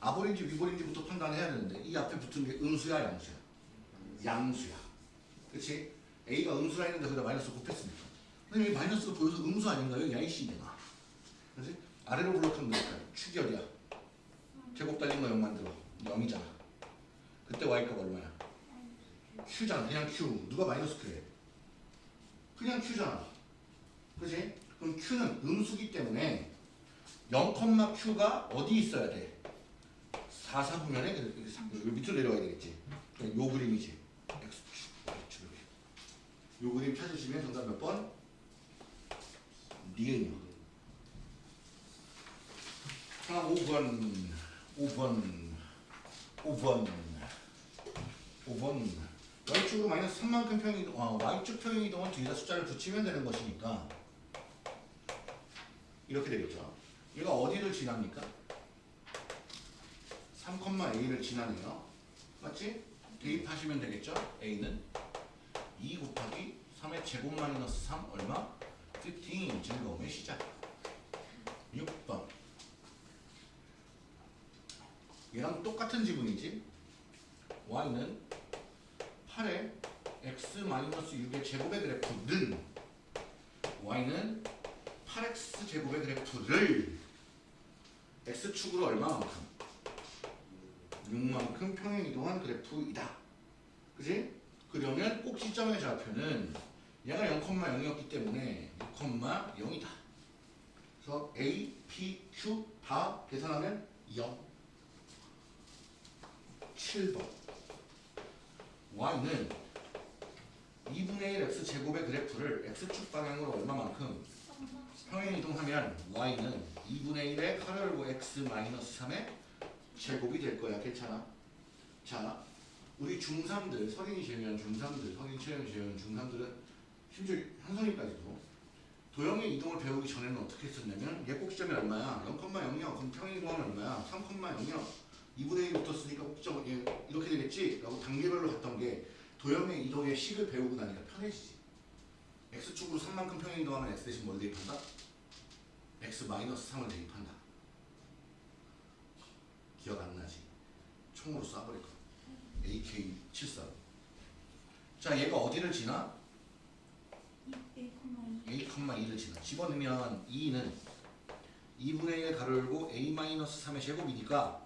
아볼인지 위볼인지부터 판단해야 되는데 이 앞에 붙은 게 음수야 양수야? 양수야. 그렇지? A가 음수라 했는데 거기다 마이너스 곱했으니까. 근데 여기 마이너스가 보여서 음수 아닌가요? 야이 씨내가. 그렇지? 아래로 블록하면 되니까 어디야? 제곱 달린 거 0 만들어. 0이잖아. 그때 Y값 얼마야? Q잖아. 그냥 Q. 누가 마이너스 Q래? 그냥 Q잖아. 그지? 그럼 Q는 음수기 때문에 0,Q가 어디 있어야 돼? 4, 4분면에 여기 밑으로 내려와야 되겠지. 그러니까 요 그림이지. 요 그림 찾으시면 정답 몇 번? 니은이요. 자, 5번. 5번. 5번. 5번. Y축으로 마이너스 3만큼 평이동, 아, Y축 평이동은 뒤에다 숫자를 붙이면 되는 것이니까 이렇게 되겠죠. 얘가 어디를 지납니까? 3,a를 지나네요. 맞지? 대입하시면 되겠죠? a는 2 곱하기 3의 제곱 마이너스 3 얼마? 15 즐거움의 시작. 6번 얘랑 똑같은 지분이지. y는 8의 x-6의 제곱의 그래프는 y는 8x 제곱의 그래프를 x축으로 얼마만큼? 6만큼 평행 이동한 그래프이다. 그지? 그러면 꼭지점의 좌표는 얘가 0,0이었기 때문에 6,0이다. 그래서 A, P, Q 다 계산하면 0. 7번 y는 2분의 1 x 제곱의 그래프를 x축 방향으로 얼마만큼 평행 이동하면 y는 2분의 1의 카르 열고 x 마이너스 3의 제곱이 될 거야. 괜찮아? 자, 우리 중3들, 성인이 재면 중3들, 성인 체험이 재면 중3들은 심지어 현성이까지도 도형의 이동을 배우기 전에는 어떻게 했었냐면 얘 꼭지점이 얼마야? 0,00 그럼 평행 이동하면 얼마야? 3,00 2분의 1이 붙었으니까 꼭지점 얘 이렇게 되겠지? 라고 단계별로 갔던 게 도형의 이동의 식을 배우고 나니까 편해지지. x축으로 3만큼 평행 이동하면 x 대신 뭘 대입한다? x 마이너스 3을 대입한다. 기억 안 나지? 총으로 쏴버릴 거야. AK74. 자, 얘가 어디를 지나? a,2를 지나. 집어넣으면 2는 2분의 1 가로 열고 a-3의 제곱이니까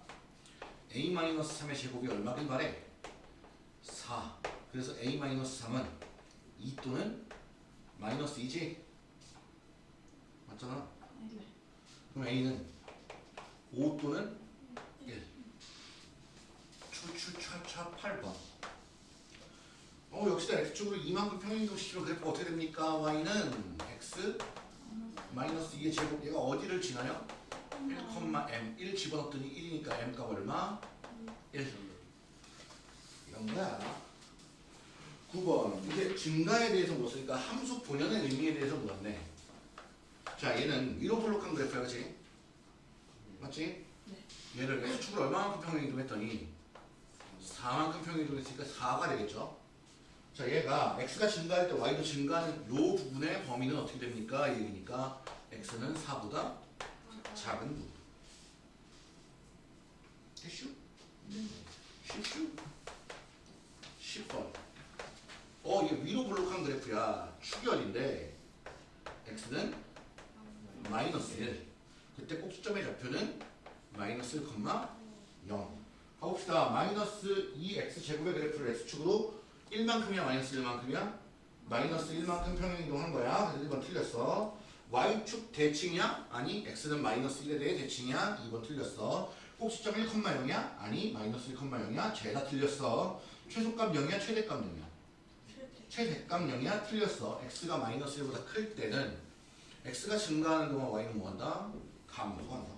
a-3의 제곱이 얼마긴 말해? 4. 그래서 a-3은 2 또는 마이너스 2지? 맞잖아. 그럼 a는 5 또는 1. 추추차차 8번. 어 역시나 x축으로 이만큼 평행이동시키면 그래프가 어떻게 됩니까? y는 x 마이너스 2의 제곱 얘가 어디를 지나요? 1,m 1 집어넣었더니 1이니까 m 값 얼마? 1 이런 거야 9번 이제 증가에 대해서 물었으니까 함수 본연의 의미에 대해서 물었네 자 얘는 위로 볼록한 그래프야 그치? 맞지? 네. 얘를 x축으로 얼마만큼 평행이동 했더니 4만큼 평행이동했으니까 4가 되겠죠 자 얘가 x가 증가할 때 y도 증가하는 요 부분의 범위는 어떻게 됩니까? 이 얘기니까 x는 4보다 작은 부분 됐슈? 쉽슈? 10번 어 이게 위로 볼록한 그래프야 축열인데 x는 마이너스 1 그때 꼭지점의 좌표는 마이너스 1,0 가봅시다 마이너스 2x 제곱의 그래프를 x축으로 1만큼이야 마이너스 1만큼이야? 마이너스 1만큼 평행이동한 거야 그래서 1번 틀렸어 y축 대칭이야? 아니 x는 마이너스 1에 대해 대칭이야? 2번 틀렸어 꼭지점 1,0이야? 아니 마이너스 1,0이야? 죄다 틀렸어 최소값 0이야? 최대값 0이야? 최대값 0이야? 틀렸어 x가 마이너스 1보다 클 때는 x가 증가하는 동안 y는 뭐한다? 감소한다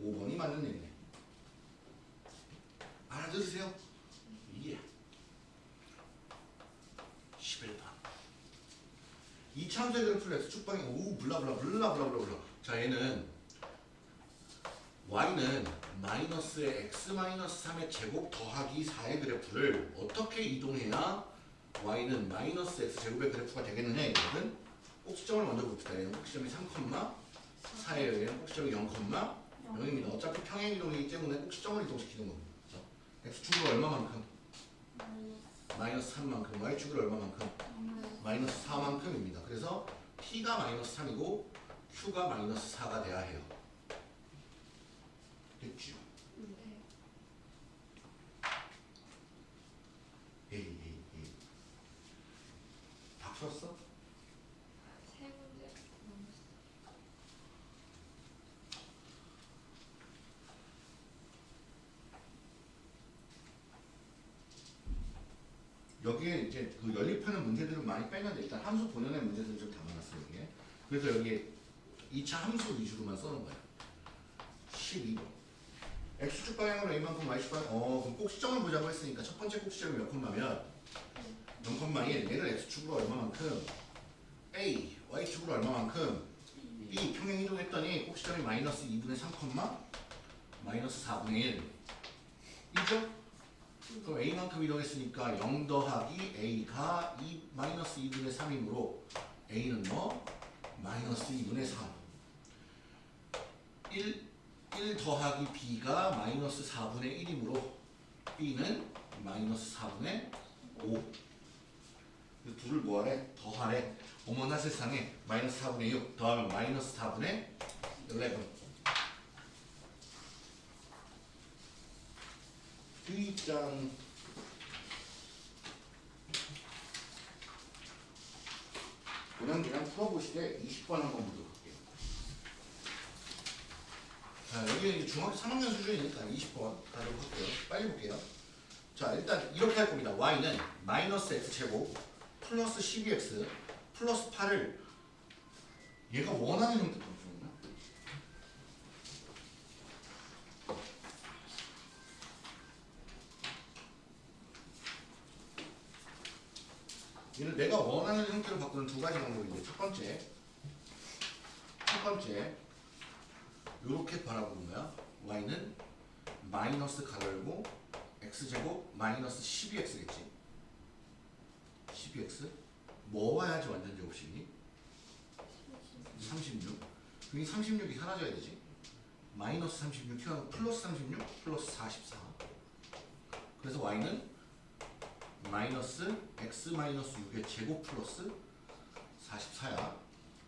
5번이 맞는 얘기네 알아들으세요? 예 11번 이차함수의 그래프를 x축방에 오 블라블라 블라블라블라블라. 자 얘는 y는 마이너스의 x 마이너스 3의 제곱 더하기 4의 그래프를 어떻게 이동해야 y는 마이너스 x 제곱의 그래프가 되겠느냐 이거는? 꼭지점을 먼저 봅시다. 얘는 꼭지점이 3, 4예요 얘는 꼭지점이 0, 0입니다. 어차피 평행 이동이기 때문에 꼭지점을 이동시키는 겁니다? X축으로 얼마만큼? 마이너스 3만큼 y축으로 얼마만큼? 마이너스 4만큼입니다. 그래서 t가 마이너스 3이고 q가 마이너스 4가 돼야 해요. 됐죠? 에이 에이 에이 다 풀었어? 세 문제 넘었어. 여기에 이제 그 연립하는 문제들은 많이 빼는데 일단 함수 본연의 문제들을 좀 담아놨어요 여기에. 그래서 여기에 2차 함수 위주로만 써놓은 거예요. 12번. x축 방향으로 a만큼 y축 방향. 어 그럼 꼭지점을 보자고 했으니까 첫 번째 꼭지점이 몇 콤마면 0콤마 1 얘를 x축으로 얼마만큼 a y축으로 얼마만큼 b 평행 이동했더니 꼭지점이 마이너스 2분의 3 콤마 마이너스 4분의 1 이죠? 그럼 a만큼 이동했으니까 0 더하기 a가 2 마이너스 2분의 3이므로 a는 뭐? 마이너스 2분의 3 1, 1 더하기 b가 마이너스 4분의 1이므로 b는 마이너스 4분의 5그 둘을 뭐하래? 더하래. 어머나 세상에. 마이너스 4분의 6 더하면 마이너스 4분의 11 B장 그냥 그냥 풀어보시되 20번 한번 묻어볼게요. 자 여기 중학교 3학년 수준이니까 20번 가도록 할게요. 빨리 볼게요. 자 일단 이렇게 할 겁니다. y는 마이너스 x 제곱 플러스 12x 플러스 8을 얘가 원하는 형태로 주었나? 얘는 내가 원하는 형태로 바꾸는 두 가지 방법인데 첫 번째 첫 번째 이렇게 바라보는 거야. y는 마이너스 가열고 x제곱 마이너스 12x겠지? 12x 뭐 와야지 완전 제곱식이니? 36 그게 36이 사라져야 되지. 마이너스 36 튀어나오고 플러스 36 플러스 44 그래서 y는 마이너스 x 마이너스 6의 제곱 플러스 44야.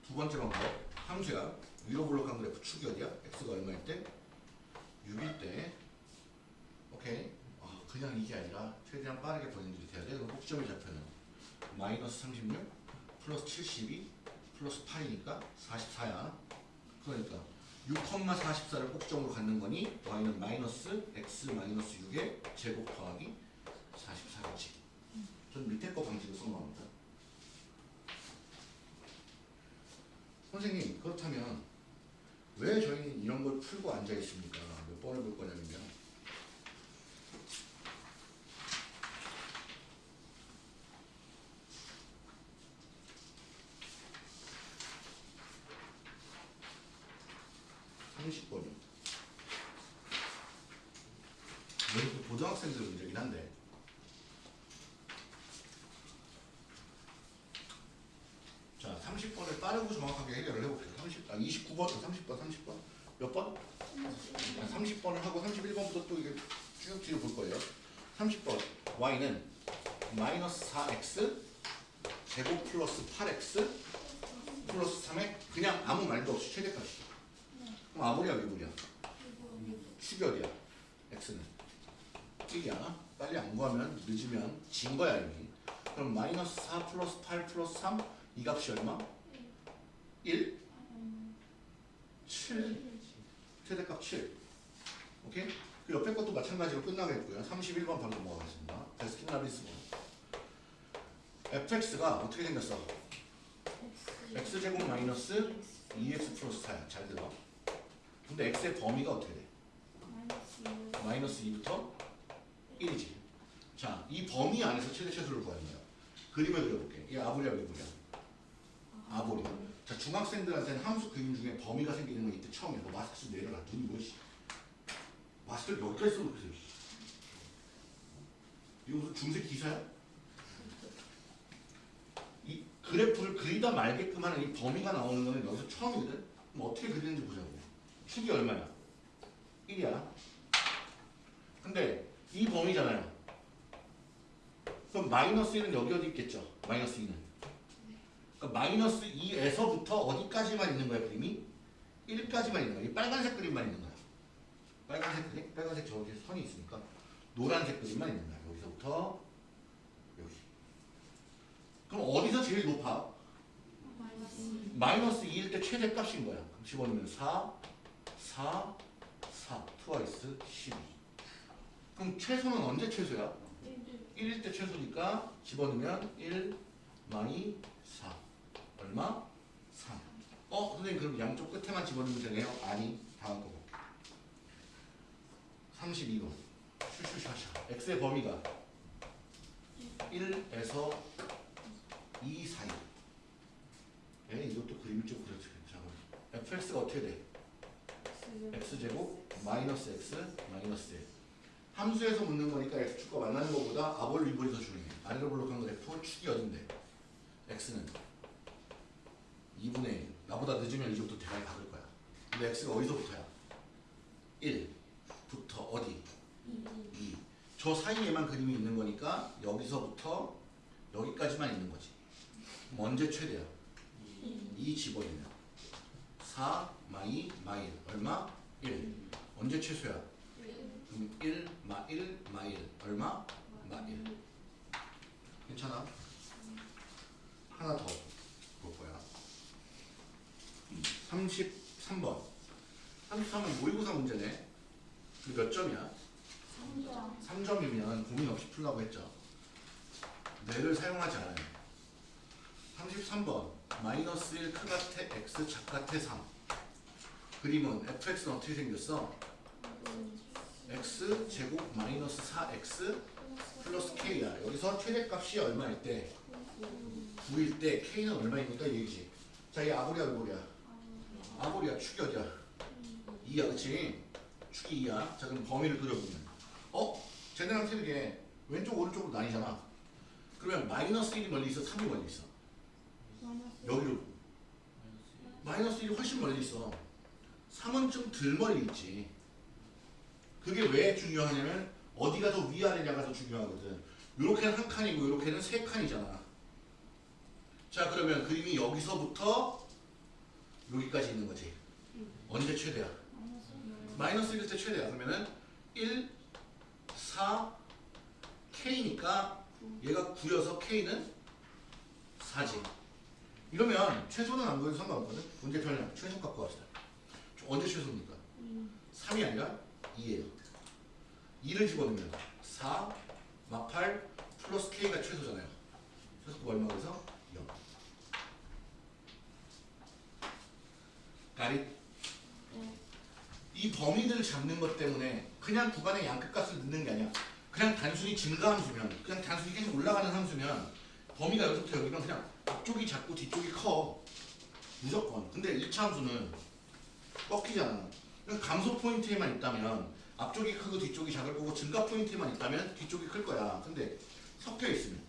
두 번째 방법 함수야. 위로 볼록한 그래프 축이 어디야? x가 얼마일 때? 6일 때. 오케이. 아, 그냥 이게 아니라 최대한 빠르게 번역이 돼야 돼. 그럼 꼭지점의 좌표는 마이너스 36 플러스 72 플러스 8이니까 44야. 그러니까 6,44를 꼭지점으로 갖는 거니 y는 마이너스 x 마이너스 6의 제곱 더하기 44겠지 전 밑에 거 방식을 쓴 겁니다. 선생님 그렇다면 왜 저희는 이런 걸 풀고 앉아 있습니까? 몇 번을 볼 거냐면요. 삼십 번이요. 이것도 고등학생들 문제긴 한데 자 30번을 빠르고 정확하게 해결을 해볼게요 30, 아 29번, 30번, 30번 몇 번? 아, 30번을 하고 31번부터 또 이게 쭉 뒤로 볼 거예요 30번 y는 마이너스 4x 제곱 플러스 8x 플러스 3에 그냥 아무 말도 없이 최대값이죠 그럼 아무리야 축이 어디야? x는 1이야. 빨리 안 구하면 늦으면 진 거야 이미. 그럼 마이너스 4 플러스 8 플러스 3 이 값이 얼마? 1? 7 최대값 7 오케이? 그 옆에 것도 마찬가지로 끝나겠고요 31번 바로 넘어가겠습니다 베스킨 라빈스 fx가 어떻게 생겼어? x제곱 마이너스 2x 플러스 4야 잘 들어 근데 x의 범위가 어떻게 돼? 마이너스 2부터 1이지. 자, 이 범위 안에서 최대 최소를 구하는 거야. 그림을 그려볼게. 이게 아보리야, 미보리야? 아보리야. 자, 중학생들한테는 함수 그림 중에 범위가 생기는 건 이때 처음이야. 너 마스크 좀 내려라. 눈이 뭐지? 마스크를 여기까지 써놓고 있어. 이거 무슨 중세 기사야? 이 그래프를 그리다 말게끔 하는 이 범위가 나오는 거는 여기서 처음이거든? 그럼 어떻게 그리는지 보자고. 축이 얼마야? 1이야. 근데 이 범위잖아요. 그럼 마이너스 1은 여기 어디 있겠죠? 마이너스 2는. 그러니까 마이너스 2에서부터 어디까지만 있는 거야 그림이? 1까지만 있는 거야. 이 빨간색 그림만 있는 거야. 빨간색 그림? 빨간색 저기 선이 있으니까 노란색 그림만 있는 거야. 여기서부터 여기. 그럼 어디서 제일 높아? 마이너스 2일 때 최대값인 거야. 그럼 집어넣으면 4, 4, 4, 트와이스 12. 그럼 최소는 언제 최소야? 1일 때 최소니까 집어넣으면 1 마이 4 얼마? 3 어? 선생님 그럼 양쪽 끝에만 집어넣으면 되네요? 아니 다음 거. 32번 슈슈샤샤. X의 범위가 1에서 2 사이. 에 이것도 그림이 좀 그렇지 자, fx가 어떻게 돼? x제곱 마이너스 x 마이너스 1 함수에서 묻는 거니까 x축과 만나는 것보다 아볼 위볼이 더 중요해. 아래로 볼록한 그래프 축이 어딘데? X는 2분의 1 나보다 늦으면 이제부터 대가리 박을 거야 근데 x가 어디서부터야? 1부터 어디? 2. 저 사이에만 그림이 있는 거니까 여기서부터 여기까지만 있는 거지 언제 최대야? 2 집어넣으면 4 마이 마일 얼마? 1 언제 최소야? 그럼 1마1 마일 얼마? 마 1. 괜찮아? 하나 더 볼 거야. 33번. 33은 모의고사 문제네. 몇 점이야? 3점이면 고민 없이 풀라고 했죠. 뇌를 사용하지 않아요. 33번. 마이너스 1 크가테 x 작가테 3. 그림은 fx는 어떻게 생겼어? x 제곱 마이너스 4x 플러스 k야. 여기서 최대값이 얼마일 때? 9일 때 k는 얼마입니까? 얘기지. 자, 이 아보리야, 아보리야. 아보리야, 축이 어디야? 2야, 그치? 축이 2야. 자, 그럼 범위를 그려보면. 어? 쟤네랑 틀리게 왼쪽, 오른쪽으로 나뉘잖아. 그러면 마이너스 1이 멀리 있어? 3이 멀리 있어? 여기로. 마이너스 1이 훨씬 멀리 있어. 3은 좀 덜 멀리 있지. 그게 왜 중요하냐면 어디가 더 위아래냐가 더 중요하거든. 요렇게는 한 칸이고 요렇게는 세 칸이잖아. 자 그러면 그림이 여기서부터 여기까지 있는 거지. 언제 최대야? 마이너스 1일 때 최대야. 그러면은 1, 4, K니까 얘가 9여서 K는 4지. 이러면 최소는 안 보여도 상관없거든. 문제 편량 최소 갖고 갑시다. 언제 최소입니까? 3이 아니라 2예요. 2를 집어넣으면 4, 마 8, 플러스 K가 최소잖아요. 최소가 얼마 그래서 0. 가리 네. 이 범위들을 잡는 것 때문에 그냥 구간의 양끝값을 넣는 게 아니야. 그냥 단순히 증가함수면, 그냥 단순히 계속 올라가는 함수면 범위가 여기서부터 여기면 그냥 앞쪽이 작고 뒤쪽이 커. 무조건. 근데 2차 함수는 꺾이잖아. 그러니까 감소 포인트에만 있다면 앞쪽이 크고 뒤쪽이 작을 거고 증가 포인트에만 있다면 뒤쪽이 클 거야. 근데 섞여 있으면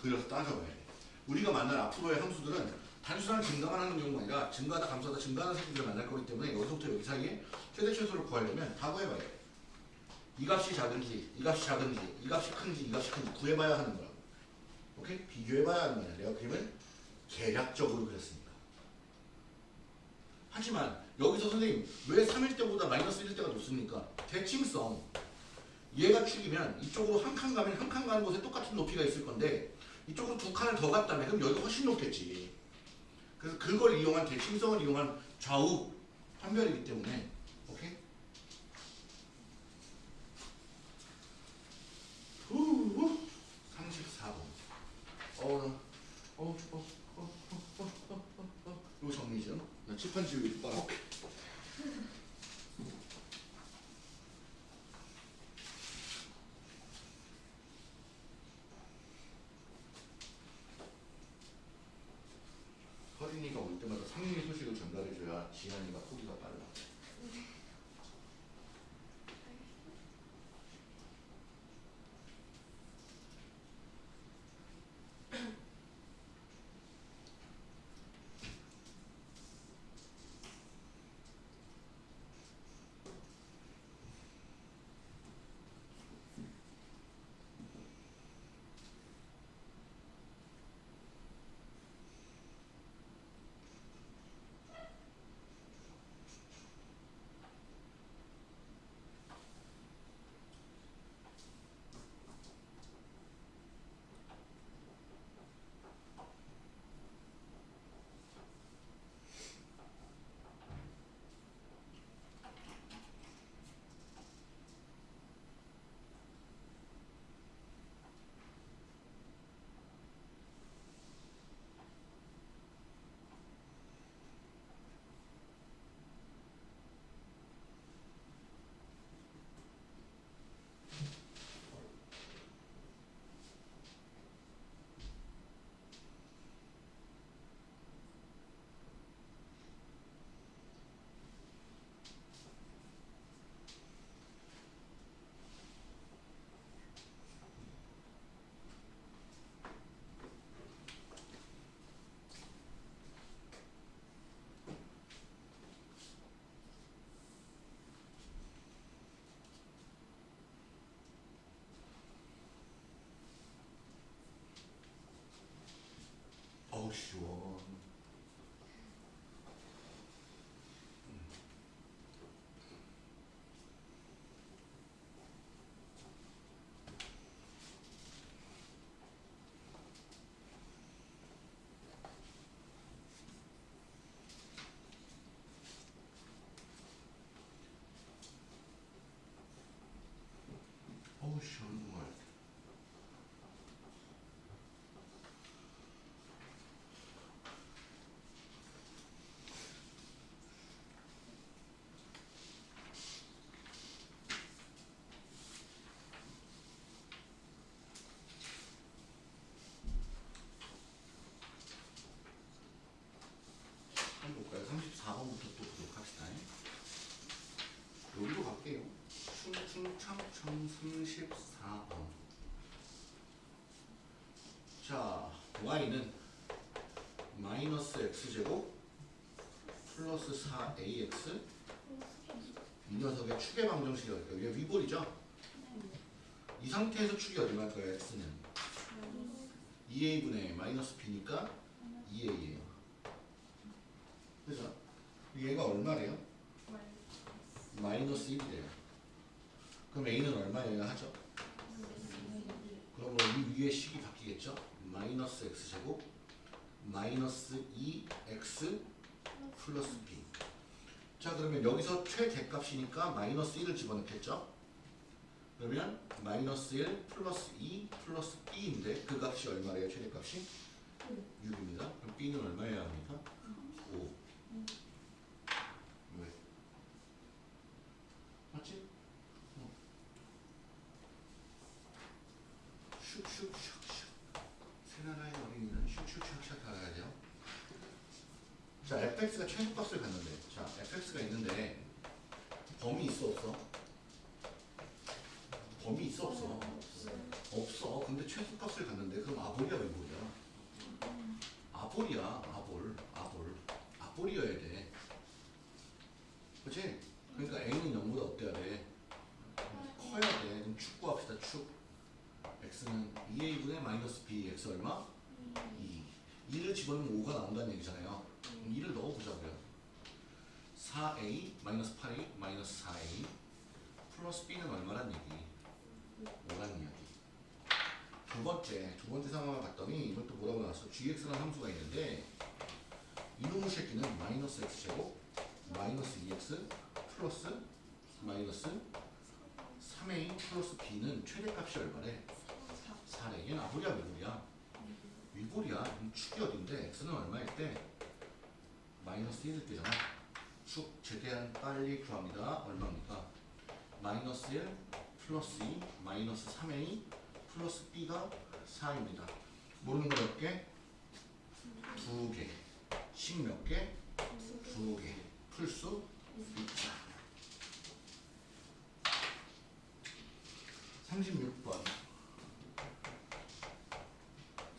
그래서 따져봐야 돼. 우리가 만날 앞으로의 함수들은 단순한 증가만 하는 경우가 아니라 증가하다 감소하다 증가하는 새끼들을 만날 거기 때문에 여기서부터 여기 사이에 최대 최소를 구하려면 다 구해봐야 돼. 이 값이 작은지, 이 값이 작은지, 이 값이 큰지, 이 값이 큰지 구해봐야 하는 거야. 오케이? 비교해봐야 하는 거야. 내가 그림을 계략적으로 그렸으니까. 하지만 여기서 선생님 왜 3일 때보다 마이너스 1일 때가 높습니까? 대칭성. 얘가 축이면 이쪽으로 한 칸 가면 한 칸 가는 곳에 똑같은 높이가 있을 건데 이쪽으로 두 칸을 더 갔다면 그럼 여기가 훨씬 높겠지. 그래서 그걸 이용한 대 심성을 이용한 좌우 판별이기 때문에 오케이? 후 34번 어우 어우 어, 어, 어, 어, 어, 어, 어. 이거 정리죠? 나 칠판 지우기 빨아 오케이. 서린이가 올 때마다 상윤이 소식을 전달해줘야 지한이가 포기가 sure. 충충청청 34번. 자, y는 마이너스 x제곱 플러스 4ax 이 녀석의 축의 방정식이 어디까? 이게 위볼이죠? 이 상태에서 축이 얼마일 거예요? x는 2a분의 마이너스 b니까 2a예요. 그죠? 얘가 얼마래요? 마이너스 1이래요. 그럼 a는 얼마여야 하죠? 그러므로 이 위의 식이 바뀌겠죠? 마이너스 x제곱 마이너스 2x 플러스 b 자 그러면 여기서 최대 값이니까 마이너스 1을 집어넣겠죠? 그러면 마이너스 1 플러스 2 플러스 b인데 그 값이 얼마래요? 최대값이? 6입니다. 그럼 b는 얼마여야 합니까? 5. 왜? 맞지? 어. 슉슉슉슉 세나라의 어린이는 슉슉슉슉 알아야 돼요. 자, fx가 최소값을 갖는데, 자, fx가 있는데 범위 있어 없어? 범위 있어 없어? 없어. 근데 최소값을 갖는데 그럼 아볼이야 외볼이야? 아볼이야. 아볼. 아볼. 아볼이어야 돼. 그렇지? 그러니까 a는 0보다 어때야 돼? 커야 돼. 그럼 축 구합시다. 축. x는 2a분의 마이너스 b. x 얼마? 2. 2를 집어넣으면 5가 나온다는 얘기잖아요. 그럼 2를 넣어보자고요. 4a 마이너스 8a 마이너스 4a 플러스 b는 얼마란 얘기? 5라는 이야기. 두 번째, 두 번째 상황을 봤더니 이것도 뭐라고 나왔어? gx라는 함수가 있는데 이놈의 새끼는 마이너스 x제곱 마이너스 2x 플러스 마이너스 3a 플러스 b는 최대값이 얼마래? 4래. 얘는 아볼이야 위볼이야? 위볼이야. 그럼 축이 어딘데? x는 얼마일 때? 마이너스 1일 때잖아. 축 최대한 빨리 구합니다. 얼마입니까? 마이너스 1 플러스 2 마이너스 3a 플러스 b가 4입니다. 모르는 거 몇 개? 두 개. 10몇 개? 두 개. 풀수 있다. 36번.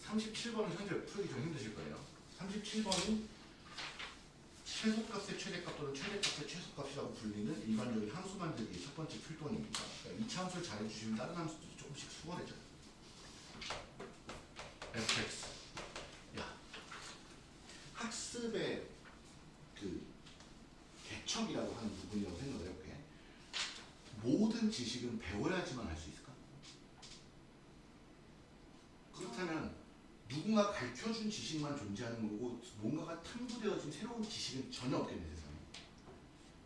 37번은 현재 풀기 좀 힘드실 거예요. 37번은 최소값의 최대값 또는 최대값의 최소값이라고 불리는 일반적인 함수 만들기 첫 번째 필동입니다. 그러니까 2차 함수를 잘해주시면 다른 함수도 조금씩 수월해져. fx. 야, 학습의 그 개척이라고 하는 부분이라고 생각을 해볼게. 모든 지식은 배워야지만 할 수 있을까? 그렇다면 누군가 가르쳐준 지식만 존재하는 거고 뭔가가 탐구되어진 새로운 지식은 전혀 없겠네 세상에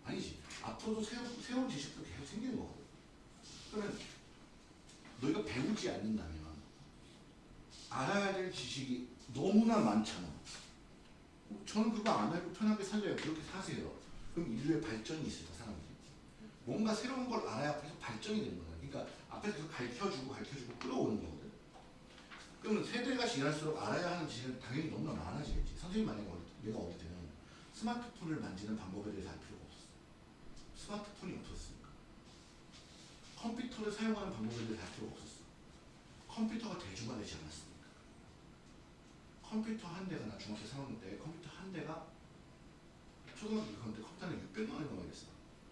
아니지. 앞으로도 새로운, 새로운 지식도 계속 생기는 거거든. 그러면 너희가 배우지 않는다면 알아야 될 지식이 너무나 많잖아. 저는 그거 안 알고 편하게 살려요. 그렇게 사세요. 그럼 인류의 발전이 있을까 사람들이? 뭔가 새로운 걸 알아야 계속 발전이 되는 거야 그러니까 앞에서 계속 가르쳐주고 가르쳐주고 끌어오는 거거든 그러면 세대가 지날수록 알아야 하는 지식은 당연히 너무나 많아지겠지. 선생님 만약에 어릴 때, 내가 어릴 때는 스마트폰을 만지는 방법에 대해서 알 필요가 없었어. 스마트폰이 없었으니까. 컴퓨터를 사용하는 방법에 대해서 알 필요가 없었어. 컴퓨터가 대중화 되지 않았으니까. 컴퓨터 한 대가 나 중학교 3학년 때 컴퓨터 한 대가 초등학교 6학년 때 컴퓨터 는 600만 원이 넘어갔어.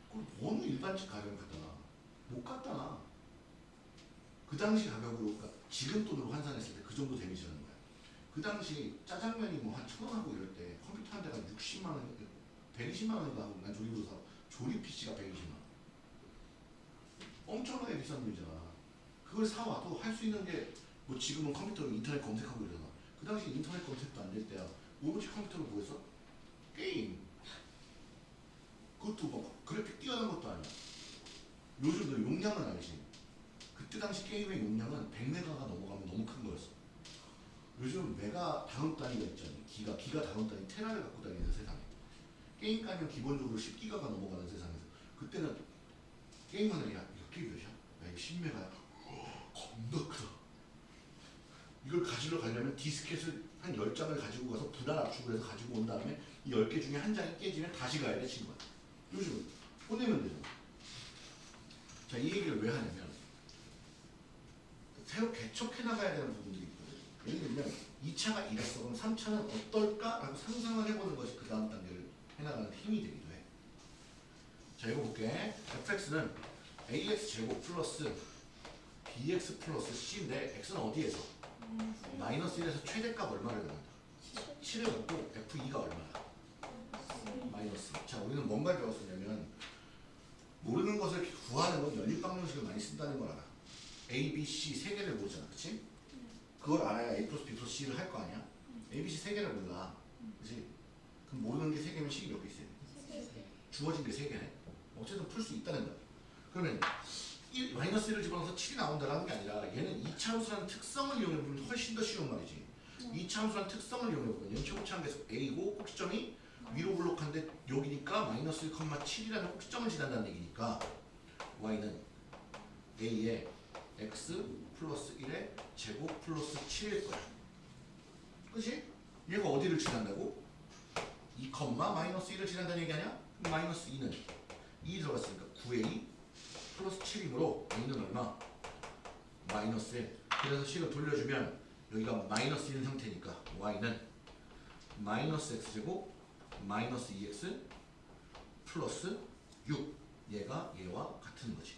그걸 어느 일반집 가격을 갖다 놔? 못 갖다 놔. 그 당시 가격으로 지금 돈으로 환산했을 때 그 정도 damage라는 거야. 그 당시 짜장면이 뭐 한 천원 하고 이럴 때 컴퓨터 한 대가 60만 원, 120만 원인가 하고 난 조립으로 사 조립 PC가 120만 원. 엄청나게 비싼 돈이잖아. 그걸 사와도 할 수 있는 게 뭐 지금은 컴퓨터로 인터넷 검색하고 이러잖아. 그 당시 인터넷 검색도 안 될 때야. 오로지 컴퓨터로 뭐 했어? 게임. 그것도 막 그래픽 뛰어난 것도 아니야. 요즘 너 용량은 알지? 그때 당시 게임의 용량은 100메가가 넘어가면 너무 큰 거였어. 요즘 메가 다음 단위가 있잖아요. 기가, 기가 다음 단위, 테라를 갖고 다니는 세상에. 게임 까면 기본적으로 10기가가 넘어가는 세상에서. 그때는 게임 하는 야, 이거 게임 몇이야? 야, 이거 10메가야? 겁나 크다. 이걸 가지러 가려면 디스켓을 한 10장을 가지고 가서 분할 압축을 해서 가지고 온 다음에 이 10개 중에 한 장이 깨지면 다시 가야 돼, 친구야. 요즘은 보내면 되잖아. 자, 이 얘기를 왜 하냐면 새로 개척해 나가야 되는 부분들이 있거든요. 예를 들면 2차가 이랬어. 그럼 3차는 어떨까라고 상상을 해보는 것이 그 다음 단계를 해나가는 힘이 되기도 해. 자, 이거 볼게. fx는 ax 제곱 플러스 bx 플러스 c인데 x는 어디에서? 마이너스 1에서 최대값 얼마를 갖는다? 7을 갖고 f2가 얼마야? 마이너스. 자, 우리는 뭔가를 배웠었냐면 모르는 것을 구하는 건 연립 방정식을 많이 쓴다는 걸 알아. A, B, C 세 개를 모르잖아, 그렇지? 그걸 알아야 A 플러스 B 플러스 C를 할 거 아니야? A, B, C 세 개를 몰라, 그렇지? 그럼 모르는 게 세 개면 식이 몇 개 있어요? 주어진 게 세 개네. 어쨌든 풀 수 있다는 거야. 그러면 1, 마이너스 1을 집어넣어서 7이 나온다는 게 아니라 얘는 이차함수라는 특성을 이용해 보면 훨씬 더 쉬운 말이지. 이차함수라는 특성을 이용해 보면 최고차항 계속 A고 꼭지점이 위로 블록한데 여기니까 마이너스 1,7이라는 꼭지점을 지난다는 얘기니까 y는 a의 x 플러스 1의 제곱 플러스 7일 거야. 그치? 얘가 어디를 지난다고? 2, 마이너스 1을 지난다는 얘기 아니야? 마이너스 2는 2 들어갔으니까 9a 플러스 7이므로 a는 얼마? 마이너스 1. 그래서 식을 돌려주면 여기가 마이너스 1인 상태니까 y는 마이너스 x제곱 마이너스 2x 플러스 6 얘가 얘와 같은 거지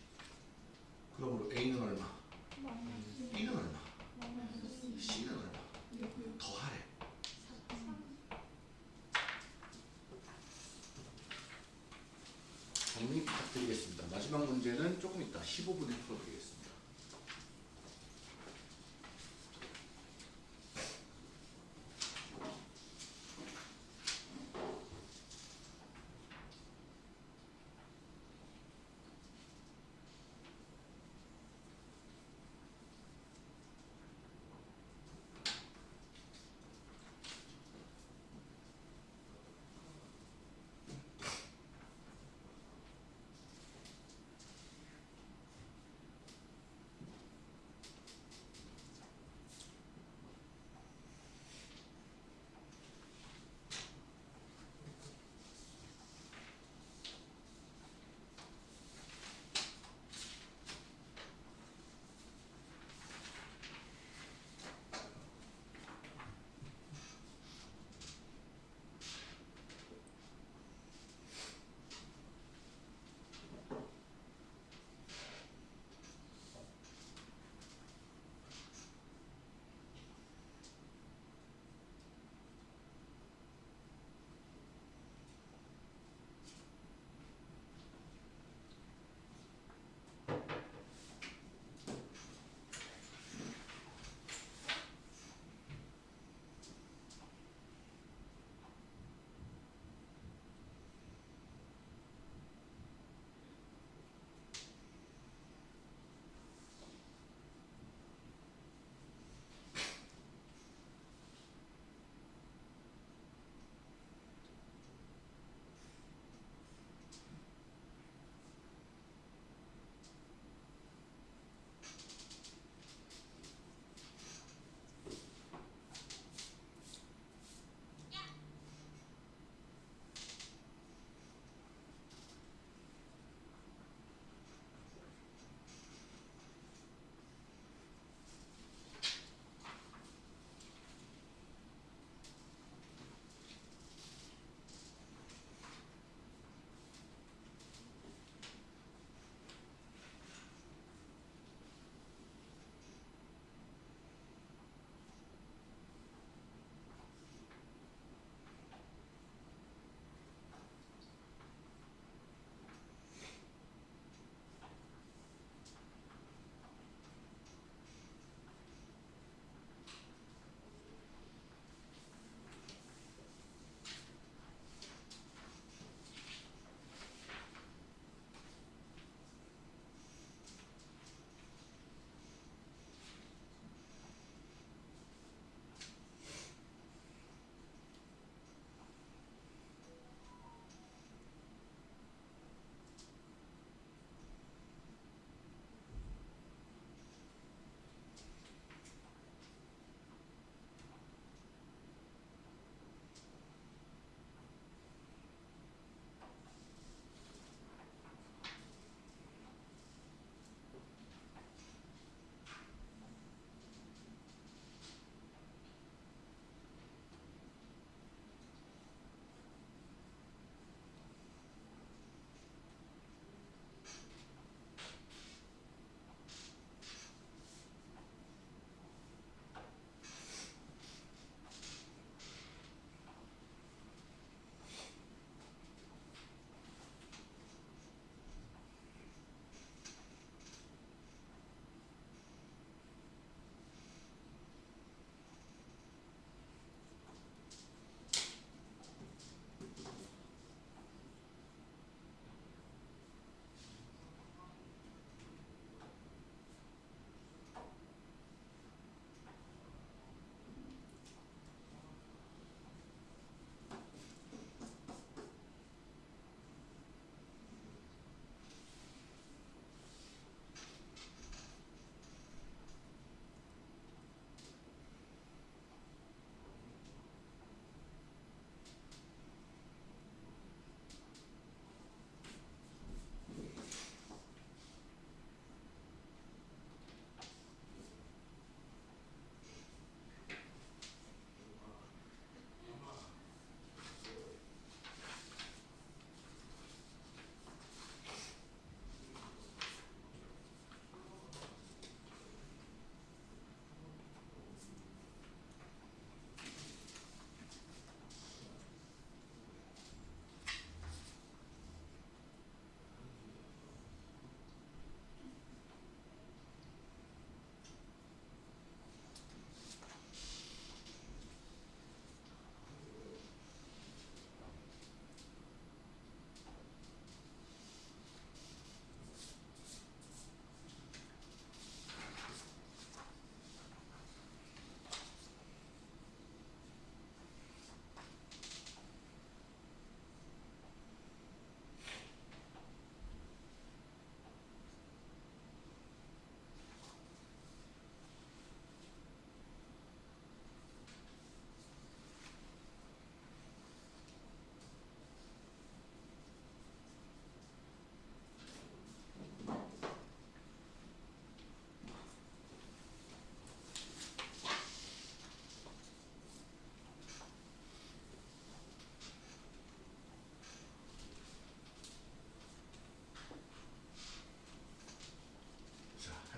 그러므로 a는 얼마? b는 얼마? c는 얼마? 더하래 정리 부탁드리겠습니다 마지막 문제는 조금 이따 15분에 풀어드리겠습니다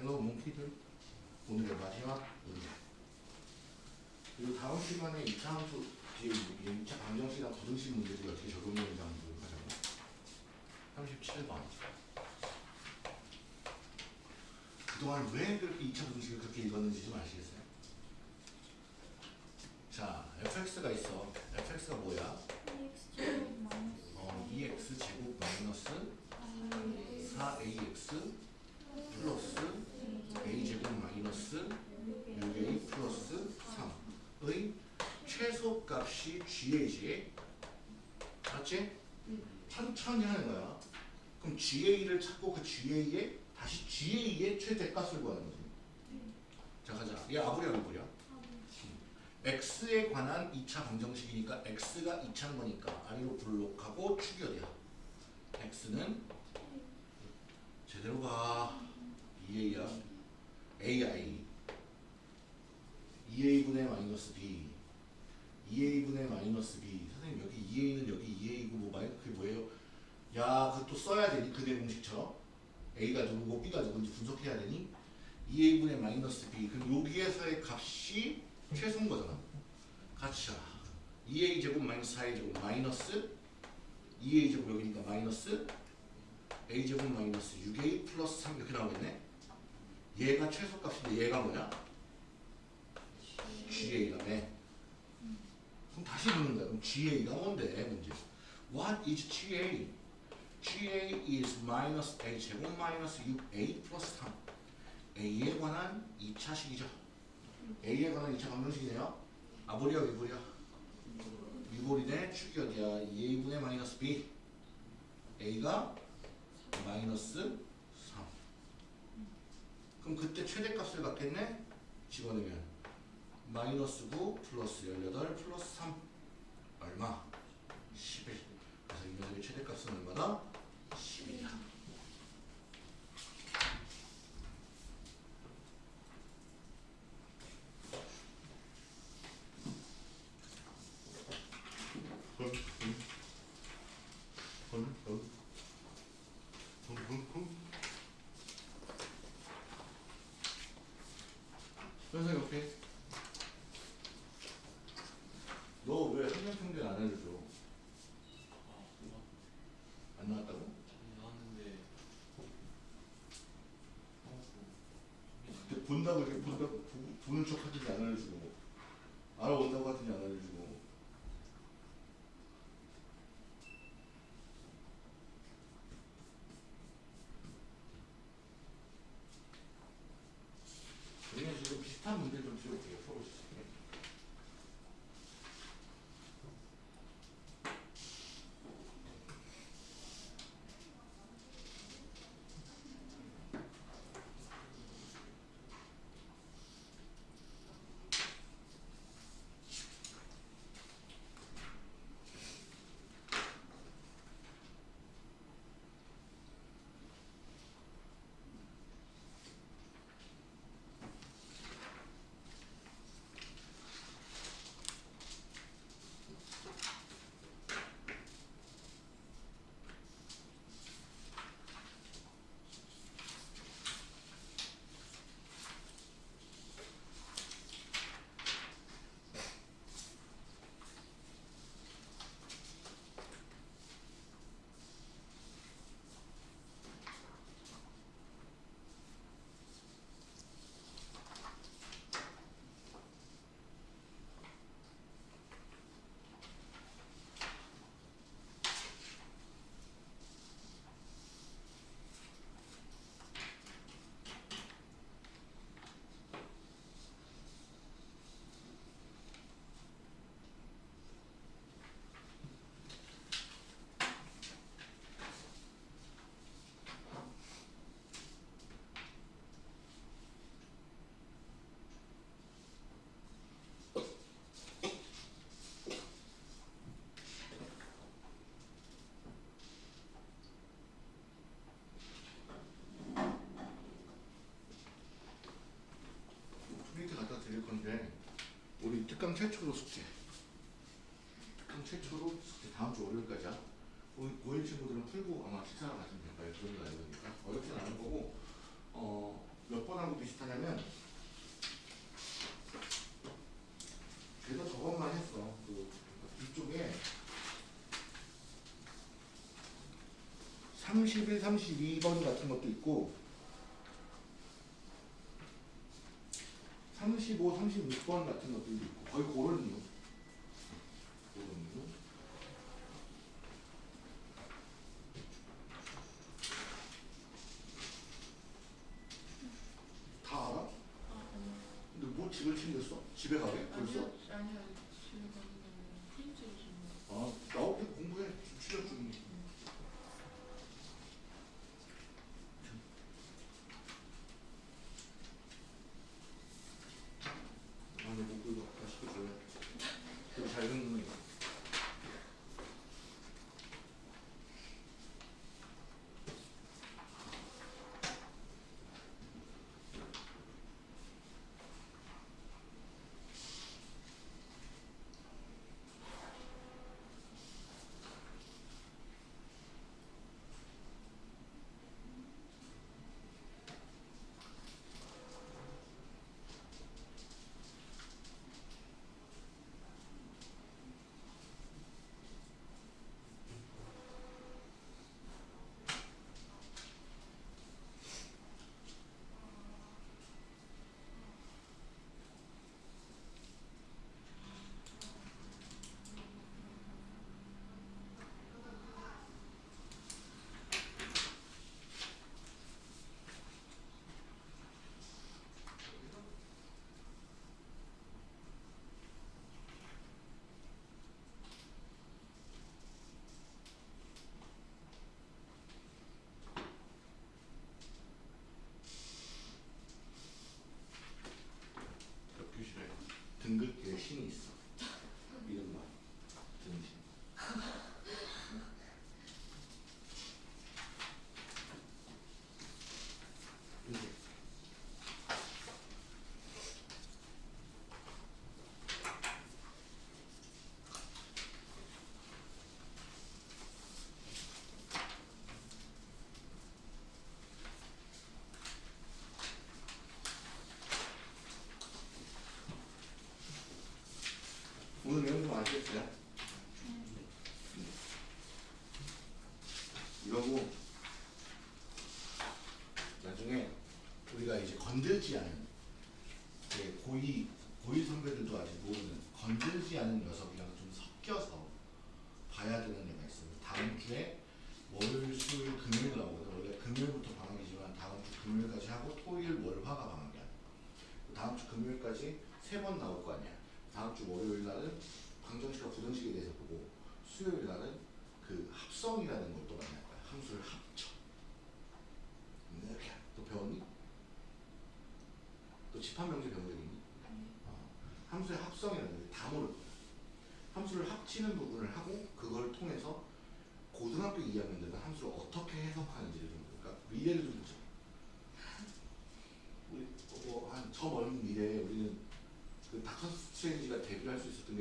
기다려. 오늘의 마지막 문제. 그리고 다음 시간에 2차 함수, 뒤에 2차 방정식이나 부등식 문제들이 어떻게 적용되는지 한번 하자고. 37번. 그동안 왜 그렇게 2차 부등식을 그렇게 읽었는지 좀 아시겠어요? 자, fx가 있어. fx가 뭐야? EX 제곱 마이너스 어, 2x 제곱 마이너스 4ax 플러스 a 제곱 마이너스 6a 플러스 3의 최소값이 GA지 맞지? 천천히 하는 거야. 그럼 GA를 찾고 그 GA에 다시 GA의 최대값을 구하는 거지. 자 가자. 얘 아부랴 아부랴 x에 관한 2차 방정식이니까 x가 2차인 거니까 아래로 블록하고 축이 어디야? X는 제대로 가 2a야. Ai 2a분의 마이너스 b. 2a분의 마이너스 b 선생님 여기 2a는 여기 2a고 뭐 마이 그게 뭐예요? 야또 써야 되니? 그대 공식처럼? A가 누구고 b가 누군지 분석해야 되니? 2a분의 마이너스 b. 그럼 여기에서의 값이 최소인 거잖아. 같이 자 2a 제곱 마이너스 4a 제곱 마이너스 2a 제곱 여기니까 마이너스 a 제곱 마이너스 6a 플러스 3 이렇게 나오겠네. 얘가 최소값인데 얘가 뭐야? GA라며 그럼 다시 묻는 거야. 그럼 GA가 뭔데? 문제 What is GA? GA is minus a 제곱 마이너스 6a 플러스 3 A에 관한 2차식이죠. A에 관한 2차 방정식이네요. 아보리야 위보리야? 위보리네. 축이 어디야 2a분의 마이너스 b. A가 마이너스 3 그럼 그때 최대값을 갖겠네? 집어넣으면 마이너스 9 플러스 18 플러스 3 얼마? 11 그래서 이 녀석의 최대값은 얼마다? 11이야 특강 최초로 숙제. 특강 최초로 숙제 다음 주 월요일까지 고인 친구들은 풀고 아마 식사를 가시면 될 거예요. 그런 거 아니니까. 어렵진 않은 거고, 어, 몇 번하고 비슷하냐면, 그래서 저것만 했어. 그, 뒤쪽에 31, 32번 같은 것도 있고, 35, 36번 같은 것들도 있고 거의 그런 이유.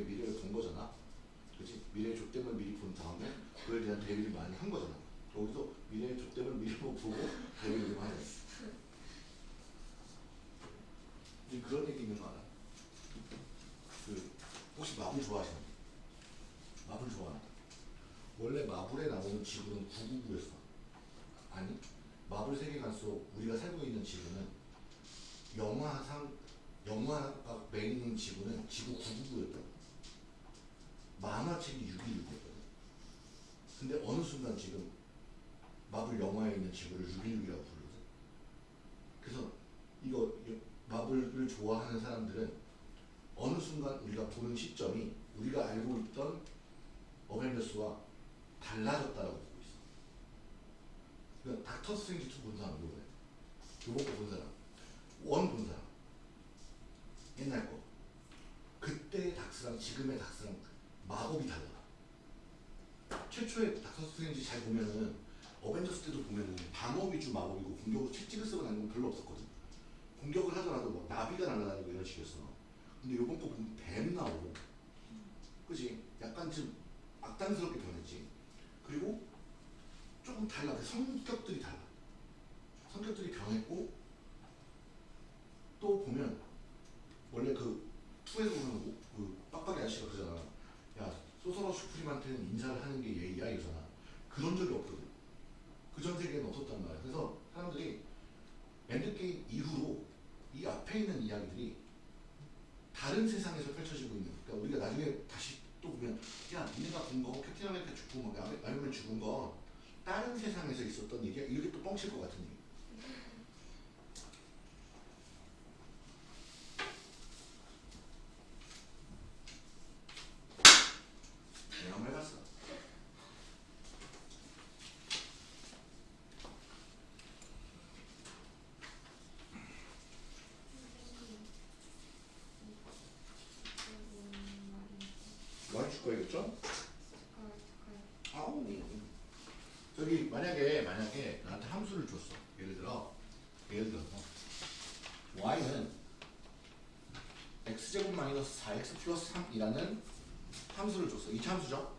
게 미래를 본 거잖아. 그렇지? 미래의 족됨을 미리 본 다음에 그에 대한 대비를 많이 한 거잖아. 여기도 미래의 족됨을 미리 보고 대비를 좀 하네. 있는 친구를 616이라고 부르죠. 그래서 이거 마블을 좋아하는 사람들은 어느 순간 우리가 보는 시점이 우리가 알고 있던 어벤져스와 달라졌다라고 보고 있어. 그러니까 닥터 스트레인지 2본 사람 누구예요? 요번 거 旅游公 줄 거겠죠? 아우 저기 만약에 만약에 나한테 함수를 줬어 예를 들어 예를 들어서 y는 x제곱 마이너스 4x 플러스 3이라는 함수를 줬어 이차 함수죠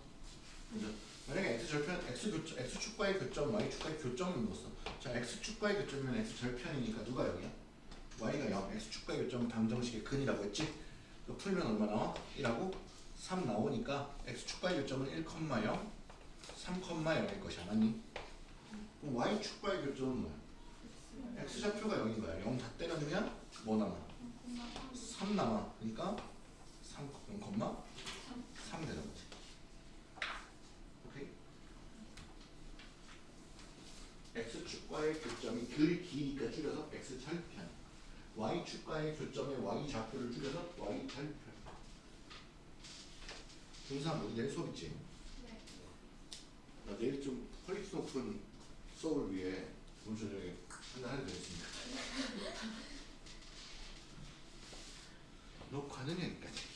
그죠? 만약에 x 절편 x 교점 x 축과의 교점 y 축과의 교점을 묻었어 자 x 축과의 교점이면 x 절편이니까 누가 0이야? y가 0 x 축과의 교점은 방정식의 근이라고 했지 풀면 얼마 나와? 1하고 3 나오니까 x 축과의 교점은 1,0 3,0일 것이야 맞니? 그럼 y 축과의 교점은 뭐야? x 좌표가 0인 거야 0 다 때려넣으면 뭐 남아? 3 남아 그러니까 3, 0, 3 되는 거지 오케이? x 축과의 교점이 그 길이니까 줄여서 x 절편 y 축과의 교점의 y 좌표를 줄여서 y 절편 중상 우리 내일 수업 있지? 나 내일 좀 quality 높은 수업을 위해 오늘 저녁에 한잔 하게 되겠습니다. 너 가느냐 여기까지?